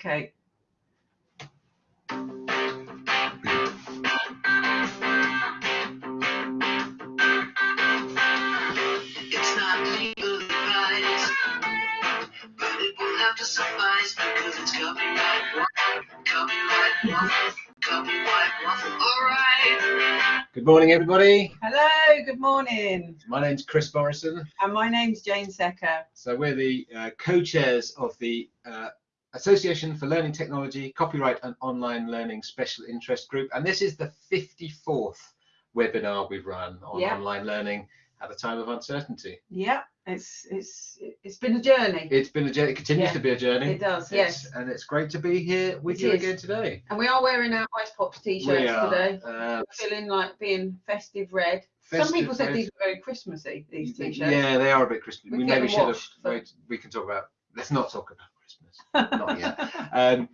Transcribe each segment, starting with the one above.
Okay. It's not legally advised, but it will have to suffice because it's copyright one, copyright one, copyright one. Alright. Good morning, everybody. Hello, good morning. My name's Chris Morrison. And my name's Jane Secker. So we're the uh, co-chairs of the uh, Association for Learning Technology, Copyright and Online Learning Special Interest Group. And this is the 54th webinar we've run on Yeah. online learning at a time of uncertainty. Yeah, it's it's it's been a journey. It's been a journey, it continues Yeah, to be a journey. It does, It's- yes. And it's great to be here with It you is. again today. And we are wearing our ICEPOPS t-shirts today. uh, Feeling like being festive red. Some people said red. these are very Christmassy, these t-shirts. Yeah, they are a bit Christmas. We We maybe should have. wait, We can talk about. Let's not talk about. Not yet. Um,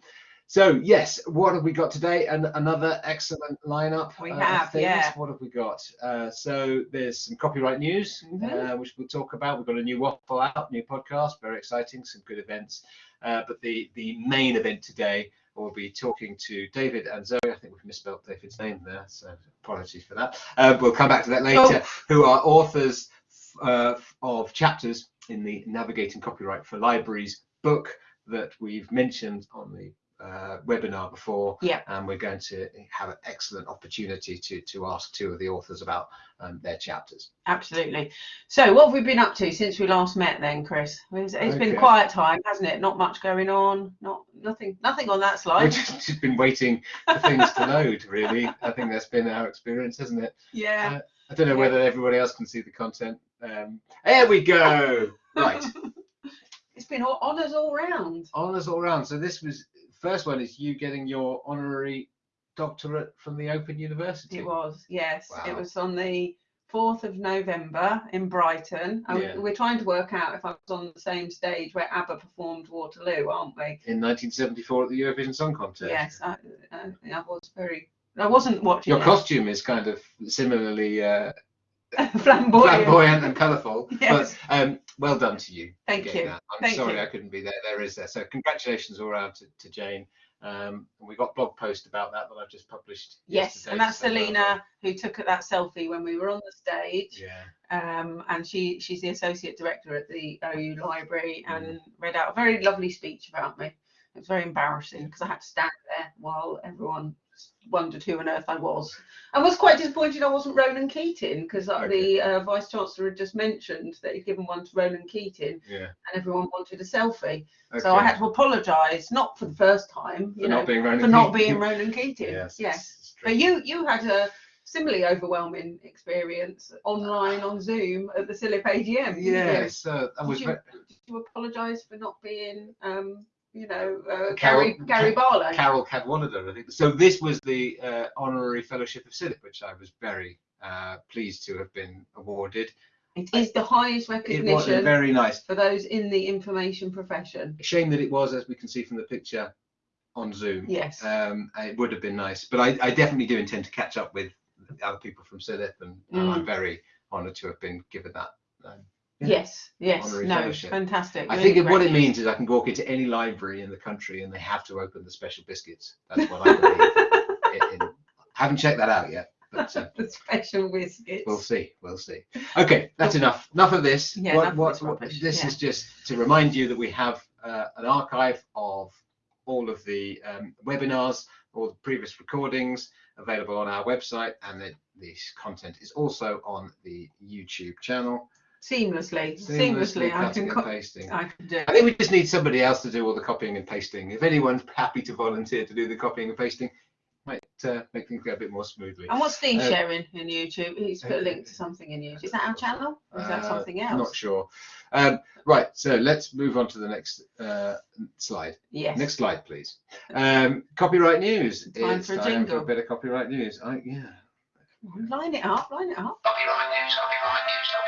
so yes, what have we got today? And another excellent lineup. We uh, have, things. yeah. What have we got? Uh, so there's some copyright news, Mhm. uh, which we'll talk about. We've got a new waffle out, new podcast, very exciting, some good events. Uh, but the the main event today, we'll be talking to David and Zoe. I think we've misspelled David's name there, so apologies for that. Uh, we'll come back to that later. Oh. Who are authors uh, of chapters in the Navigating Copyright for Libraries book that we've mentioned on the uh, webinar before. Yeah. And we're going to have an excellent opportunity to, to ask two of the authors about um, their chapters. Absolutely. So, what have we been up to since we last met, then, Chris? It's, it's been quiet time, hasn't it? Not much going on. Not nothing. Nothing on that slide We've just, just been waiting for things to load, really. I think that's been our experience, hasn't it? Yeah. I don't know Yeah. whether everybody else can see the content. Um, there we go. Right. it's been all, honours all round. Honours all round. So this was first one is you getting your honorary doctorate from the Open University. It was, yes. It was on the 4th of November in Brighton. And Yeah. We're trying to work out if I was on the same stage where ABBA performed Waterloo, aren't we? In 1974 at the Eurovision Song Contest. Yes, I, I, I was very. I wasn't watching Your it. costume is kind of similarly uh, flamboyant. flamboyant and colourful. Yes. But um, well done to you. Thank you. that. I'm Thank sorry you. I couldn't be there. There is there. So congratulations all around to, to Jane. Um, and we got blog post about that that I've just published. Yes, and that's so well Selena who took that selfie when we were on the stage. Yeah. um, and she she's the associate director at the OU Library Mm. and read out a very lovely speech about me. It was very embarrassing because I had to stand there while everyone wondered who on earth I was. I was quite disappointed I wasn't Ronan Keating because Okay. the uh, vice chancellor had just mentioned that he'd given one to Ronan Keating Yeah. and everyone wanted a selfie. Okay. So I had to apologise, not for the first time, you For know, not being Ronan for not Keating. being Ronan Keating. Yes. yes. But you you had a similarly overwhelming experience online on Zoom at the CILIP AGM. Yes. Uh, I Did was. you, did you apologise for not being, um, you know, uh, Carol- Gary Gary Barlow? Carole Cadwalladr, I think. So this was the uh, honorary fellowship of CILIP, which I was very uh, pleased to have been awarded. it is the highest recognition. It was very nice. for those in the information profession. Shame that it was, as we can see from the picture, on Zoom. Yes. Um, it would have been nice, but I, I definitely do intend to catch up with other people from CILIP, and, and Mm. I'm very honoured to have been given that. Um, yeah. Yes. Yes. Honorary No. fellowship. Fantastic. I really think what it means is I can walk into any library in the country and they have to open the special biscuits. That's what I believe. in, in- haven't checked that out yet, but uh, the special biscuits. we'll see. We'll see. Okay, that's enough. Enough of this. Yeah, what, what, this this yeah. is just to remind you that we have uh, an archive of all of the um, webinars, all the previous recordings available on our website, and that this content is also on the YouTube channel. Seamlessly. Seamlessly. I can. and Co- pasting. I can do. I think we just need somebody else to do all the copying and pasting. If anyone's happy to volunteer to do the copying and pasting, might uh, make things go a bit more smoothly. And what's Steve Uh, sharing in YouTube? He's put a link to something in YouTube. Is that our channel? Or is that Uh, something else? Not sure. Um, right, so let's move on to the next uh, slide. Yes. Next slide, please. Um, copyright news. Time it's for a time jingle. for a bit of copyright news. I, yeah. Line it up, line it up. Copyright news, copyright news, copyright news,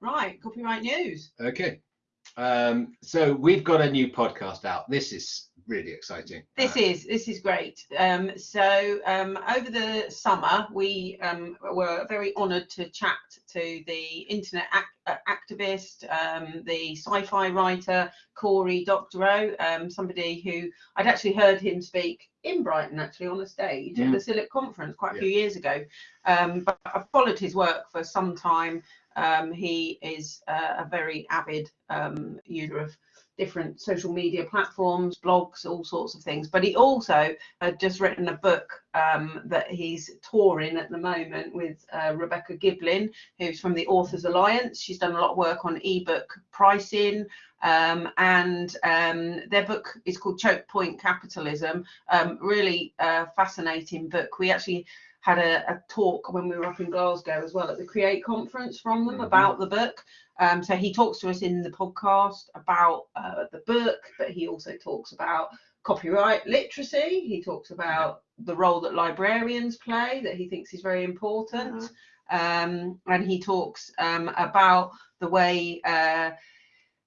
Right, copyright news. Okay. Um, so we've got a new podcast out. This is really exciting. This Uh, is this is great. Um, so um, over the summer, we um, were very honoured to chat to the internet ac- uh, activist, um, the sci-fi writer Corey Doctorow, um, somebody who I'd actually heard him speak in Brighton, actually on a stage at Mm. the CILIP conference quite a Yeah. few years ago. Um, but I've followed his work for some time. Um, he is uh, a very avid um, user of different social media platforms, blogs, all sorts of things. But he also had just written a book um, that he's touring at the moment with uh, Rebecca Giblin, who's from the Authors Alliance. She's done a lot of work on ebook pricing. Um, and um, their book is called Choke Point Capitalism. Um, really uh, fascinating book. We actually had a, a talk when we were up in Glasgow as well at the Create conference from them Mhm. about the book. Um, so he talks to us in the podcast about uh, the book, but he also talks about copyright literacy. He talks about the role that librarians play, that he thinks is very important. Um, and he talks um, about the way uh,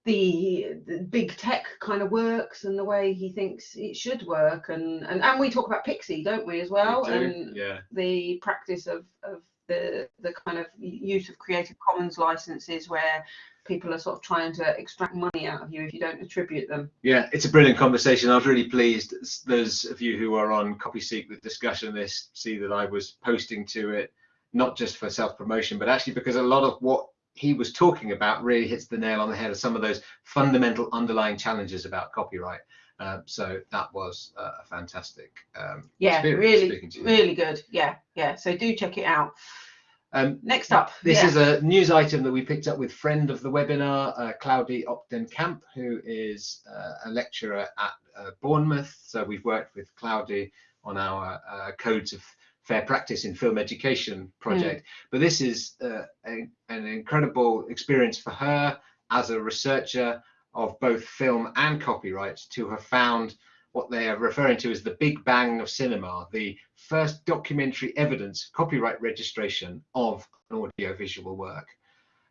the, the big tech kind of works and the way he thinks it should work. And, and, and we talk about Pixsy, don't we, as well? we And yeah. the practice of, of the the kind of use of Creative Commons licenses where people are sort of trying to extract money out of you if you don't attribute them. Yeah, it's a brilliant conversation. I was really pleased. Those of you who are on CopySeek, the discussion this, see that I was posting to it, not just for self promotion, but actually because a lot of what he was talking about really hits the nail on the head of some of those fundamental underlying challenges about copyright. Um, so that was uh, a fantastic um, Yeah, really, speaking to you. really good. Yeah, yeah. So do check it out. Um, Next up, This yeah. is a news item that we picked up with friend of the webinar, uh, Claudy Op den Kamp, who is uh, a lecturer at uh, Bournemouth. So we've worked with Claudy on our uh, Codes of Fair Practice in Film Education project. But this is uh, a, an incredible experience for her as a researcher of both film and copyright to have found what they are referring to as the Big Bang of cinema, the first documentary evidence copyright registration of an audiovisual work.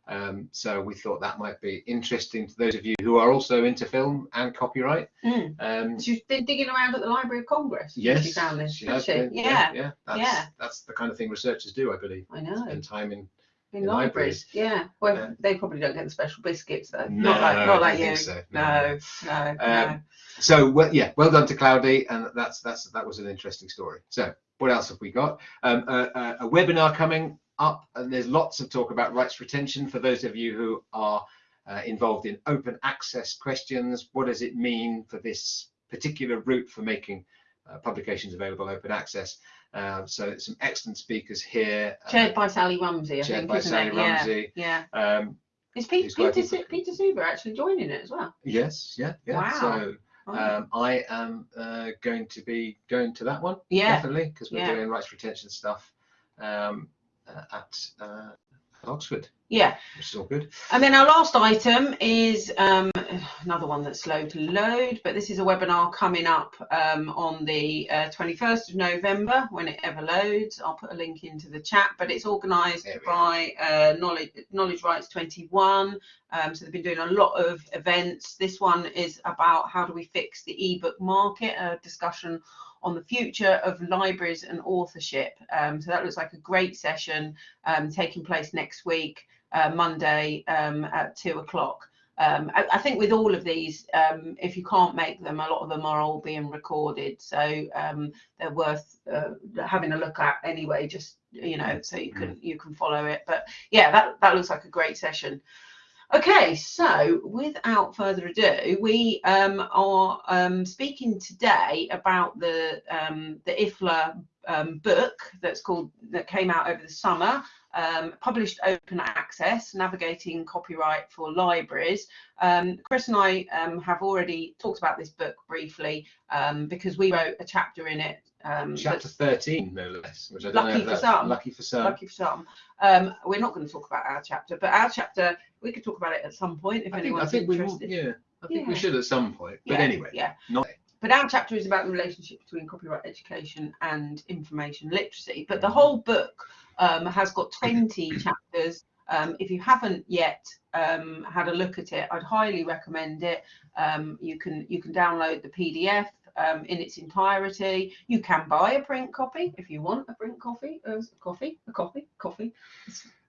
Um, so we thought that might be interesting to those of you who are also into film and copyright. Mm. Um, She's been digging around at the Library of Congress. yes, She found this. she has been. Yeah, yeah, that's, yeah. that's the kind of thing researchers do, I believe. I know. Spend time in. In in libraries. Yeah. Well, Yeah. they probably don't get the special biscuits though. No, not like not like you. so, No, no, no. Um, So well, yeah, well done to Claudy, and that's that's that was an interesting story. So what else have we got? Um, a, a, a webinar coming up, and there's lots of talk about rights retention for those of you who are uh, involved in open access questions. What does it mean for this particular route for making uh, publications available open access? Uh, so some excellent speakers here. uh, Chaired by Sally Rumsey, I chaired think, by isn't Sally it? Yeah, Rumsey. Yeah. Um, Is Pete, Peter, for- Peter Suber actually joining it as well? yes, yeah, yeah. Wow. So um, I am uh, going to be going to that one. yeah. definitely because we're yeah. doing rights retention stuff um, uh, at, uh, at Oxford, Yeah. which is all good. And then our last item is um, another one that's slow to load, but this is a webinar coming up um, on the uh, 21st of November when it ever loads. I'll put a link into the chat, but it's organised by uh, Knowledge, Knowledge Rights 21. Um, so they've been doing a lot of events. This one is about how do we fix the ebook market, a discussion on the future of libraries and authorship. Um, so that looks like a great session um, taking place next week uh, Monday um, at two o'clock. Um, I, I think with all of these, um, if you can't make them, a lot of them are all being recorded, so um, they're worth uh, having a look at anyway. Just you know, so you can you can follow it. But yeah, that that looks like a great session. Okay, so without further ado, we um, are um, speaking today about the um, the IFLA um, book that's called that came out over the summer, um, published open access, navigating copyright for libraries. Um, Chris and I have already talked about this book briefly because we wrote a chapter in it. Um, Chapter 13, no less, which I don't Lucky know for some. lucky for some. lucky for some. Um, we're not going to talk about our chapter, but our chapter we could talk about it at some point if I think, I anyone's think we will, interested. yeah, I think we should at some point. But Yeah, anyway, yeah. not But our chapter is about the relationship between copyright education and information literacy. But the Mhm. whole book um, has got 20 chapters Um, if you haven't yet um, had a look at it, I'd highly recommend it. Um, you can you can download the PDF um, in its entirety. You can buy a print copy if you want a print copy. Uh, coffee, a copy, coffee.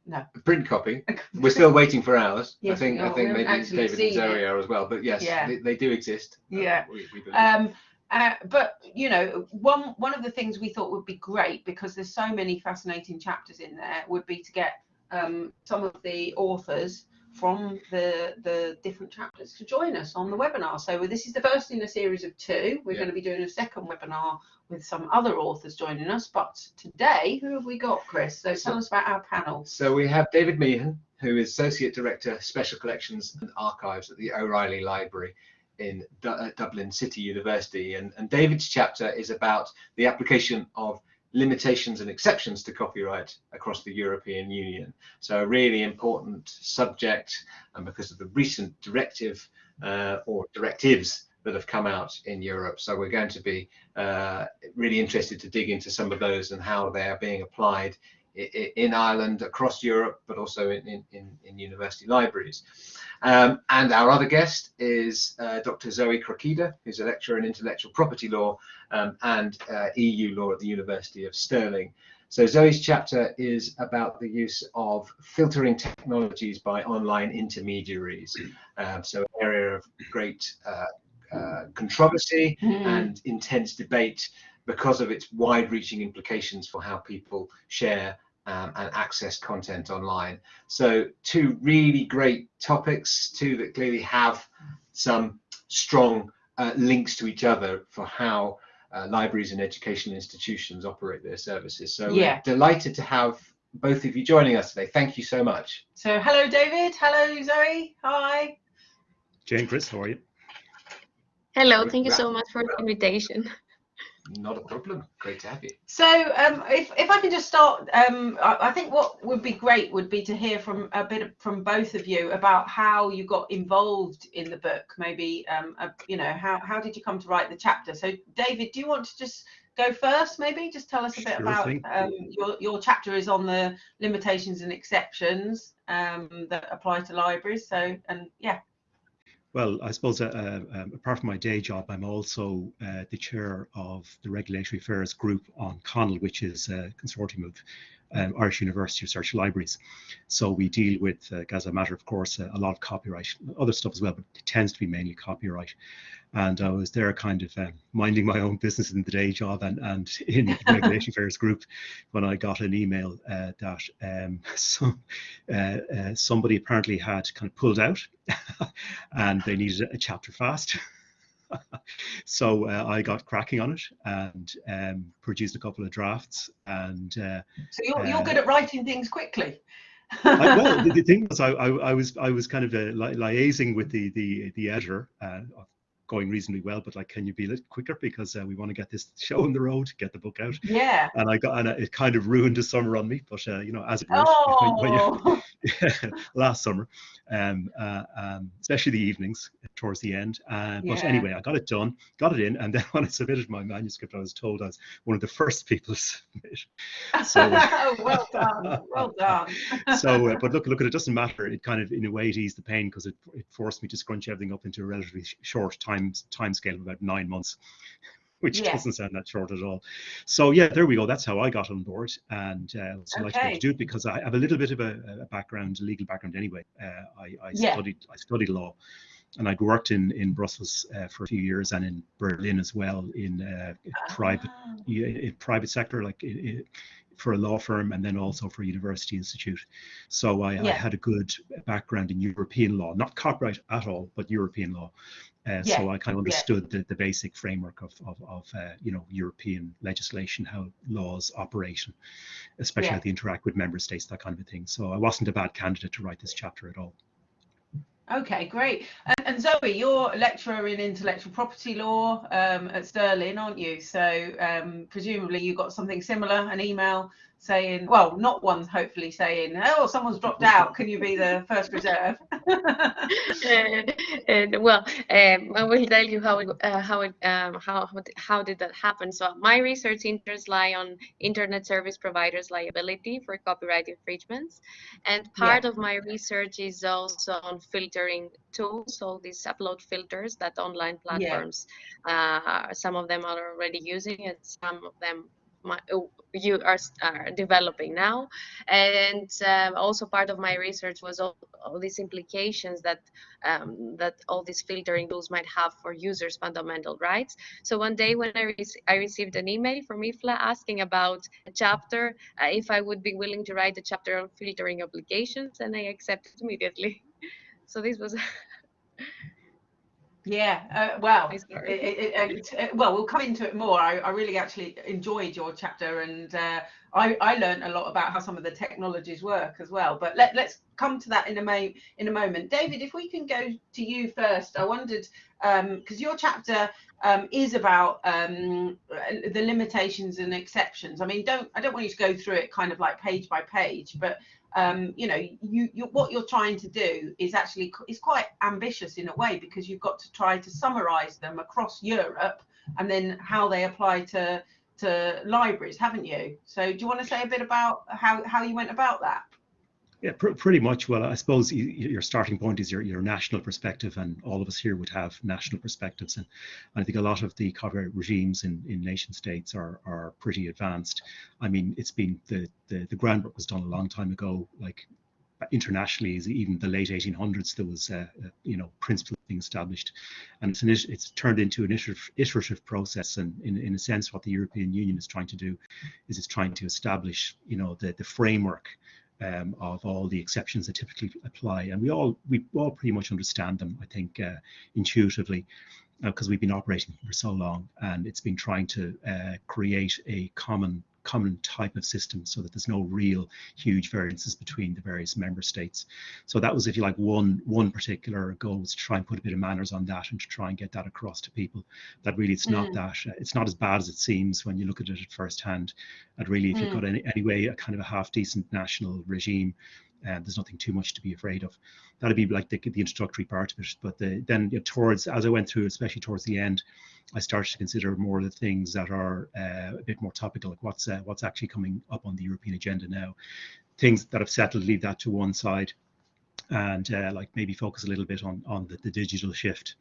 No. A print copy. We're still waiting for ours. I think I think maybe David and Zoe it. are as well. But yes, Yeah. they, they do exist. Uh, Yeah. we, we. Um, uh, but you know, one one of the things we thought would be great because there's so many fascinating chapters in there would be to get um, some of the authors from the the different chapters to join us on the webinar. So this is the first in a series of two. We're Yeah. going to be doing a second webinar with some other authors joining us. But today, who have we got, Chris? So tell us about our panel. So we have David Meehan, who is Associate Director, Special Collections and Archives at the O'Reilly Library in Du- uh, Dublin City University. And, and David's chapter is about the application of limitations and exceptions to copyright across the European Union. So a really important subject, and because of the recent directive uh, or directives that have come out in Europe. So we're going to be uh, really interested to dig into some of those and how they are being applied in Ireland, across Europe, but also in, in, in university libraries. Um, and our other guest is uh, Dr. Zoe Krokida, who's a lecturer in intellectual property law um, and uh, EU law at the University of Stirling. So Zoe's chapter is about the use of filtering technologies by online intermediaries. Um, so an area of great uh, uh, controversy Hmm. and intense debate because of its wide-reaching implications for how people share um, and access content online. So two really great topics, two that clearly have some strong uh, links to each other for how uh, libraries and educational institutions operate their services. So Yeah. we're delighted to have both of you joining us today. Thank you so much. So hello, David. Hello, Zoe. Hi. Jane, Chris, how are you? Hello, thank you so much for the invitation. Not a problem. Great to have you. So, um, if, if I can just start, um, I, I think what would be great would be to hear from a bit of, from both of you about how you got involved in the book. Maybe, um, uh, you know, how, how did you come to write the chapter? So, David, do you want to just go first? Maybe just tell us a bit Sure about thing. um, your your chapter is on the limitations and exceptions um, that apply to libraries. So, and yeah, Well, I suppose uh, uh, um, apart from my day job, I'm also uh, the chair of the Regulatory Affairs Group on CONUL, which is a consortium of um, Irish University Research Libraries. So we deal with, uh, as a matter of course, uh, a lot of copyright, other stuff as well, but it tends to be mainly copyright. And I was there kind of um, minding my own business in the day job and, and in the Regulatory Affairs Group when I got an email uh, that um, some, uh, uh, somebody apparently had kind of pulled out and they needed a chapter fast. So uh, I got cracking on it and um, produced a couple of drafts. And uh, so you're you're Uh, good at writing things quickly. I, well, the, the thing was, I, I, I was I was kind of uh, li- liaising with the the the editor, uh, going reasonably well. But like, can you be a little quicker because uh, we want to get this show on the road, get the book out. yeah. And I got and it kind of ruined the summer on me. But uh, you know, as it when- when you- Oh. last summer, um, uh, um, especially the evenings towards the end. Uh, but Yeah. anyway, I got it done, got it in, and then when I submitted my manuscript, I was told I was one of the first people to submit. So, uh, well done. Well done. so, uh, but look, look, it doesn't matter. It kind of, in a way, it eased the pain because it, it forced me to scrunch everything up into a relatively sh- short time time scale of about nine months, which Yeah. doesn't sound that short at all. So yeah, there we go. That's how I got on board, and uh, I was delighted to Okay. to do it because I have a little bit of a, a background, a legal background anyway. Uh, I, I Yeah. studied I studied law, and I'd worked in in Brussels uh, for a few years and in Berlin as well in uh, private Ah. in private sector, like i i for a law firm and then also for a university institute. So I, I had a good background in European law, not copyright at all, but European law. Uh, So I kind of understood the, the basic framework of, of, of uh, you know, European legislation, how laws operate, especially Yeah. how they interact with member states, that kind of a thing. So I wasn't a bad candidate to write this chapter at all. Okay, great. And and, Zoe, you're a lecturer in intellectual property law um, at Stirling, aren't you? So um, presumably you got something similar, an email saying, well, not one hopefully saying, oh, someone's dropped out. Can you be the first reserve? and, and, well, um, I will tell you how it, uh, how it um, how how did that happen. So my research interests lie on internet service providers' liability for copyright infringements, and part yeah. of my research is also on filtering tools, all these upload filters that online platforms, yeah. uh, some of them are already using, and some of them my, oh, you are, are, developing now. And um, also part of my research was all, all these implications that um, that all these filtering tools might have for users fundamental rights. So one day when i, re I received an email from IFLA asking about a chapter uh, if i would be willing to write a chapter on filtering obligations and i accepted immediately. So this was Yeah, uh, well, it, it, it, well, we'll come into it more. I, I really actually enjoyed your chapter, and uh, I, I learned a lot about how some of the technologies work as well. But let, let's come to that in a mo- in a moment. David, if we can go to you first, I wondered because um, your chapter um, is about um, the limitations and exceptions. I mean, don't I don't want you to go through it kind of like page by page, but um, you know, you, you, what you're trying to do is actually is quite ambitious in a way because you've got to try to summarize them across Europe and then how they apply to to libraries, haven't you? So do you want to say a bit about how, how you went about that? Yeah, pr pretty much. Well, I suppose you, your starting point is your, your national perspective, and all of us here would have national perspectives. And I think a lot of the copyright regimes in, in nation states are, are pretty advanced. I mean, it's been the, the, the groundwork was done a long time ago, like internationally, even the late 1800s, there was, uh, uh, you know, principles being established. And it's, an, it's turned into an iterative, iterative process. And in, in a sense, what the European Union is trying to do is it's trying to establish, you know, the, the framework um, of all the exceptions that typically apply, and we all we all pretty much understand them. I think uh, intuitively, because uh, we've been operating for so long, and it's been trying to uh, create a common common type of system so that there's no real huge variances between the various member states. So that was, if you like, one one particular goal was to try and put a bit of manners on that and to try and get that across to people. That really it's mm. not that uh, it's not as bad as it seems when you look at it at first hand. And really, if mm. you've got any anyway a kind of a half decent national regime, uh, there's nothing too much to be afraid of. That'd be like the, the introductory part of it. But the, then you know, towards, as I went through, especially towards the end, I started to consider more of the things that are uh, a bit more topical, like what's uh, what's actually coming up on the European agenda now. Things that have settled, leave that to one side, and uh, like maybe focus a little bit on on the, the digital shift.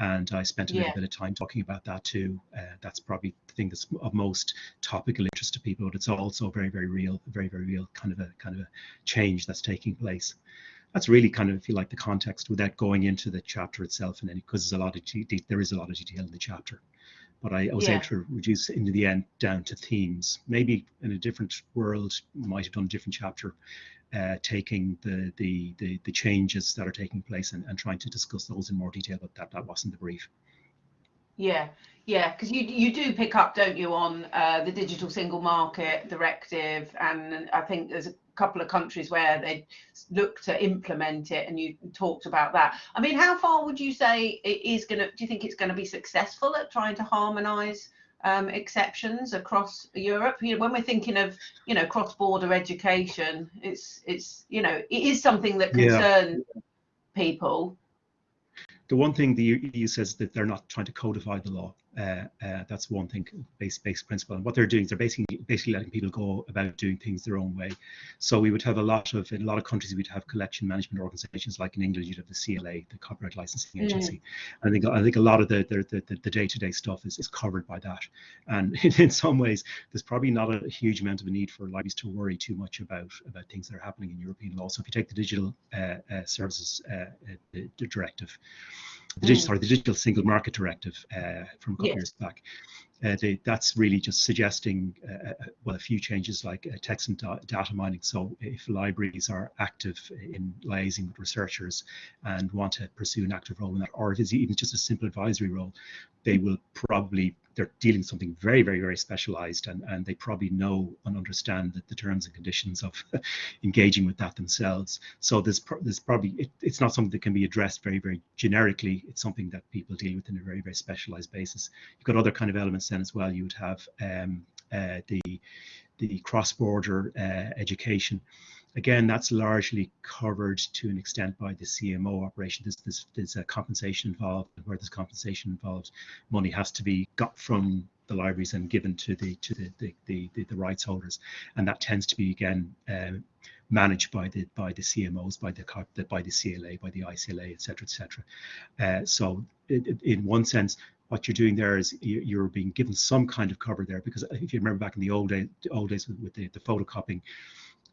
And I spent a yeah. little bit of time talking about that too. Uh, that's probably the thing that's of most topical interest to people, but it's also very, very real, very, very real kind of a kind of a change that's taking place that's really kind of if you like the context without going into the chapter itself and any because there's a lot of there is a lot of detail in the chapter but I, I was yeah. able to reduce into the end down to themes maybe in a different world might have done a different chapter uh, taking the, the the the changes that are taking place and, and trying to discuss those in more detail but that that wasn't the brief yeah yeah, because you you do pick up, don't you, on uh, the digital single market directive, and I think there's a couple of countries where they look to implement it, and you talked about that. I mean, how far would you say it is going to? Do you think it's going to be successful at trying to harmonise um, exceptions across Europe? You know, when we're thinking of you know cross-border education, it's it's you know it is something that concerns yeah. people. The one thing the EU says that they're not trying to codify the law. Uh, uh, that's one thing, base base principle. And what they're doing is they're basically basically letting people go about doing things their own way. So we would have a lot of in a lot of countries we'd have collection management organisations like in England you'd have the CLA, the Copyright Licensing Agency. Mm. I think I think a lot of the the the day to day stuff is, is covered by that. And in, in, some ways there's probably not a huge amount of a need for libraries to worry too much about about things that are happening in European law. So if you take the Digital uh, uh Services uh, uh, Directive the digital, mm. sorry, the digital single market directive uh, from a couple yes. years back. Uh, they, that's really just suggesting uh, uh well a few changes like uh, text and da data mining. So if libraries are active in liaising with researchers and want to pursue an active role in that, or if it's even just a simple advisory role, they will probably they're dealing something very, very, very specialized and, and they probably know and understand the, the terms and conditions of engaging with that themselves. So there's, there's probably, it, it's not something that can be addressed very, very generically. It's something that people deal with in a very, very specialized basis. You've got other kind of elements then as well. You would have um, uh, the, the cross-border uh, education again, that's largely covered to an extent by the CMO operation. There's, there's, a compensation involved, and where there's compensation involved, money has to be got from the libraries and given to the to the the, the, the, the rights holders, and that tends to be again um, managed by the by the CMOs, by the by the CLA, by the ICLA, etc., etc. Uh, so, it, it, in one sense, what you're doing there is you're being given some kind of cover there because if you remember back in the old, day, old days with, with the, the photocopying,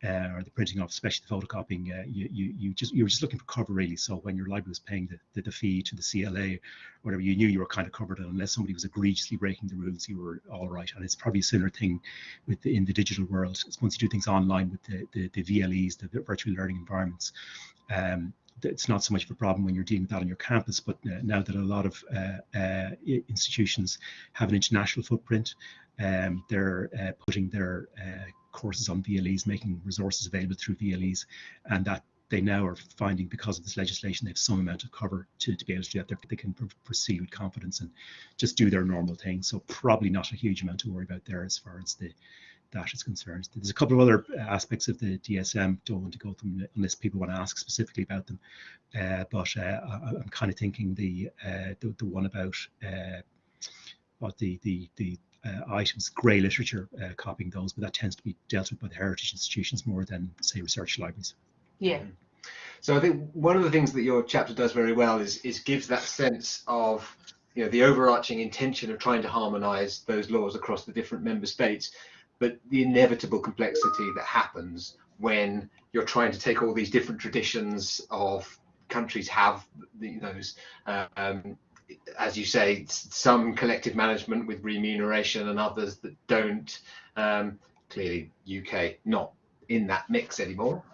uh, or the printing off, especially the photocopying, uh, you, you, you just you were just looking for cover really. So when your library was paying the, the, the, fee to the CLA, whatever, you knew you were kind of covered. And unless somebody was egregiously breaking the rules, you were all right. And it's probably a similar thing with the, in the digital world. It's once you do things online with the, the, the VLEs, the virtual learning environments, um, it's not so much of a problem when you're dealing with that on your campus, but now that a lot of uh, uh, institutions have an international footprint, um, they're uh, putting their courses on VLEs, making resources available through VLEs, and that they now are finding because of this legislation they have some amount of cover to, to be able to do that. They can proceed with confidence and just do their normal thing. So probably not a huge amount to worry about there as far as the that is concerned. There's a couple of other aspects of the DSM. Don't want to go through them unless people want to ask specifically about them. Uh, but uh, I, am kind of thinking the, uh, the the one about uh, what the the the items, grey literature, uh, copying those, but that tends to be dealt with by the heritage institutions more than, say, research libraries. Yeah. So I think one of the things that your chapter does very well is is gives that sense of you know the overarching intention of trying to harmonise those laws across the different member states, but the inevitable complexity that happens when you're trying to take all these different traditions of countries have those um, as you say, some collective management with remuneration and others that don't. Um, clearly, UK not in that mix anymore.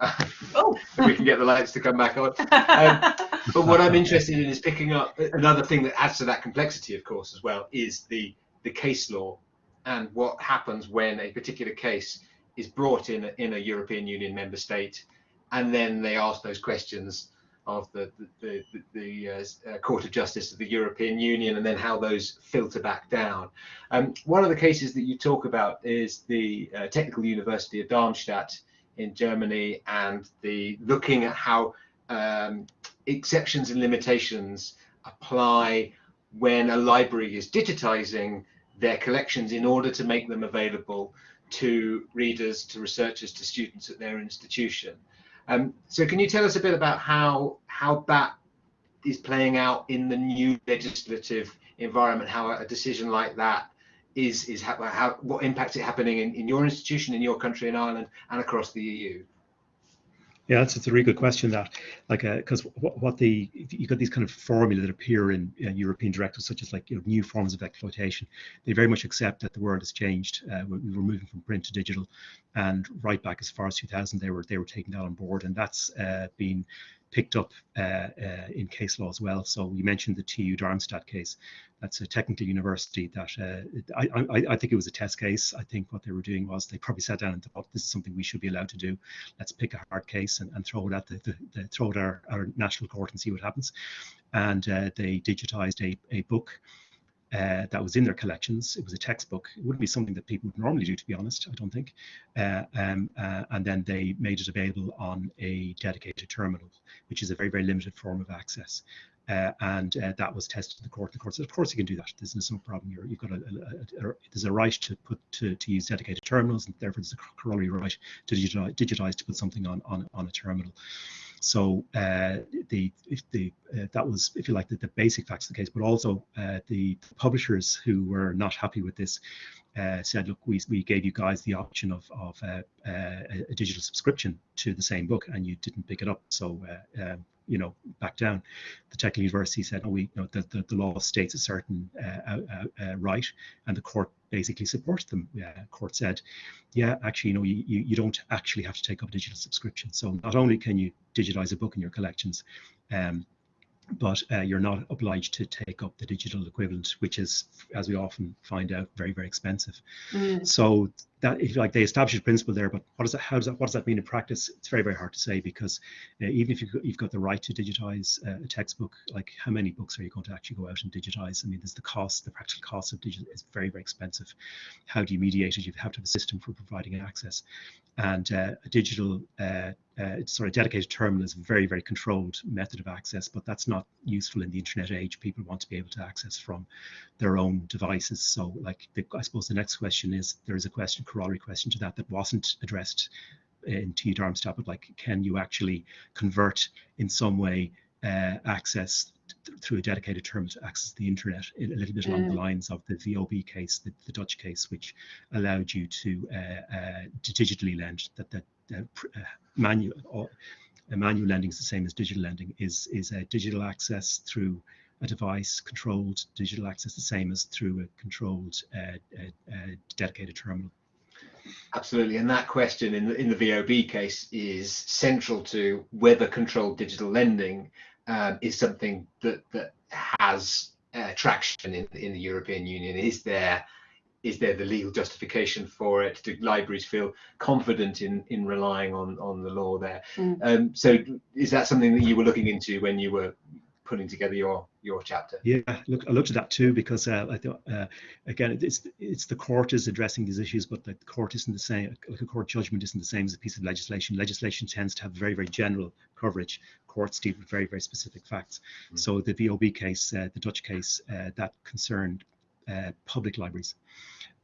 Oh. we can get the lights to come back on. Um, but what I'm interested in is picking up another thing that adds to that complexity, of course, as well, is the the case law and what happens when a particular case is brought in a, in a European Union member state, and then they ask those questions of the the, the, the uh, Court of Justice of the European Union and then how those filter back down. Um, one of the cases that you talk about is the uh, Technical University of Darmstadt in Germany and the looking at how um, exceptions and limitations apply when a library is digitizing their collections in order to make them available to readers, to researchers, to students at their institution. Um, so can you tell us a bit about how how that is playing out in the new legislative environment? How a decision like that is is how, how what impact it happening in, in your institution, in your country, in Ireland, and across the EU? Yeah, that's, that's a really good question. That like because uh, what, what the you got these kind of formula that appear in uh, European directives, such as like you know, new forms of exploitation. They very much accept that the world has changed. Uh, we were moving from print to digital, and right back as far as 2000, they were they were taking that on board, and that's uh, been picked up uh, uh, in case law as well. So you mentioned the TU Darmstadt case. That's a technical university that uh, I, I, I, think it was a test case. I think what they were doing was they probably sat down and thought this is something we should be allowed to do. Let's pick a hard case and, and throw it at the, the, the throw it at our, our, national court and see what happens. And they digitized a, a book uh, that was in their collections. It was a textbook. It wouldn't be something that people would normally do, to be honest, I don't think. Uh, um, uh, and then they made it available on a dedicated terminal, which is a very, very limited form of access. Uh, and uh, that was tested in the court. The court said, of course you can do that. There's no problem. You're, you've got a, a, a, there's a right to put to, to use dedicated terminals, and therefore there's a corollary right to digitize, digitize to put something on on, on a terminal. So uh, the if the uh, that was if you like the, the basic facts of the case, but also uh, the publishers who were not happy with this uh, said, look, we, we gave you guys the option of of uh, uh, a digital subscription to the same book, and you didn't pick it up. So um, you know, back down. The technical university said, oh, we, you know, the, the, the law states a certain uh, uh, right, and the court basically supports them. Uh, court said, yeah, actually, you know, you, you, don't actually have to take up a digital subscription. So not only can you digitize a book in your collections, um, but uh, you're not obliged to take up the digital equivalent, which is, as we often find out, very, very expensive. Mm. So that, if you like, they establish a principle there, but what does that, how does that, what does that mean in practice? It's very, very hard to say because uh, even if you've got, you've got the right to digitize uh, a textbook, like how many books are you going to actually go out and digitize? I mean, there's the cost, the practical cost of digital is very, very expensive. How do you mediate it? You have to have a system for providing access, and uh, a digital uh, uh, sort of dedicated terminal is a very, very controlled method of access, but that's not useful in the internet age. People want to be able to access from their own devices. So like, the, I suppose the next question is, there is a question, corollary question to that, that wasn't addressed in TU Darmstadt, but like, can you actually convert in some way uh, access through a dedicated terminal to access the internet a little bit along Mm. the lines of the VOB case, the, the Dutch case, which allowed you to uh, uh, to digitally lend. That that uh, uh, manual or uh, manual lending is the same as digital lending. Is is a digital access through a device controlled digital access the same as through a controlled uh, uh, uh, dedicated terminal. Absolutely, and that question in the, in the VOB case is central to whether controlled digital lending um, is something that that has uh, traction in, in the European Union. Is there is there the legal justification for it? Do libraries feel confident in in relying on on the law there? Mm. Um, so, is that something that you were looking into when you were putting together your your chapter? Yeah, look, I looked at that too because uh, I thought uh, again it's it's the court is addressing these issues, but the court isn't the same. Like a court judgment isn't the same as a piece of legislation. Legislation tends to have very very general coverage. Courts deal with very very specific facts. Mm. So the VOB case, uh, the Dutch case, uh, that concerned uh, public libraries.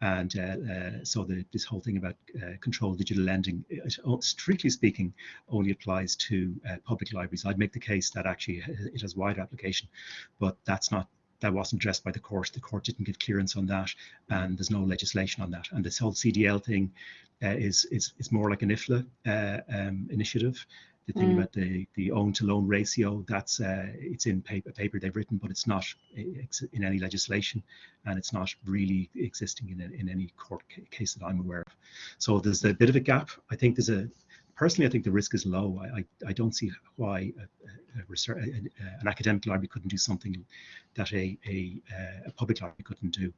And uh, uh, so the, this whole thing about uh, controlled digital lending, it, strictly speaking, only applies to uh, public libraries. I'd make the case that actually it has wider application, but that's not that wasn't addressed by the court. The court didn't give clearance on that, and there's no legislation on that. And this whole CDL thing uh, is is is more like an IFLA uh, um, initiative. The thing Mm. about the the own to loan ratio, that's uh, it's in paper paper they've written, but it's not ex- in any legislation, and it's not really existing in a, in any court ca- case that I'm aware of. So there's a bit of a gap. I think there's a personally, I think the risk is low. I I, I don't see why a, a, research, a, a- an academic library couldn't do something that a a, uh, a public library couldn't do.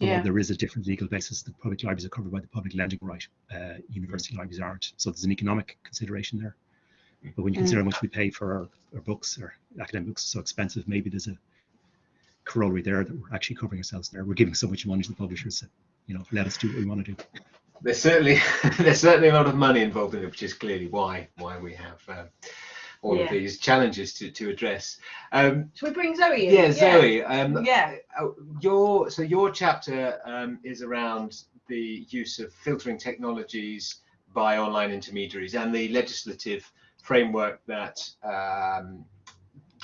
Although Yeah. there is a different legal basis. The public libraries are covered by the public lending right. Uh, university libraries aren't. So there's an economic consideration there. But when you Mm. consider how much we pay for our, our books, or academic books are so expensive, maybe there's a corollary there that we're actually covering ourselves there. We're giving so much money to the publishers that, you know, let us do what we want to do. There's certainly there's certainly a lot of money involved in it, which is clearly why why we have um, all Yeah. of these challenges to to address. Um, Should we bring Zoe in? yeah, Zoe. Um, Yeah. uh, your so your chapter um, is around the use of filtering technologies by online intermediaries and the legislative framework that um,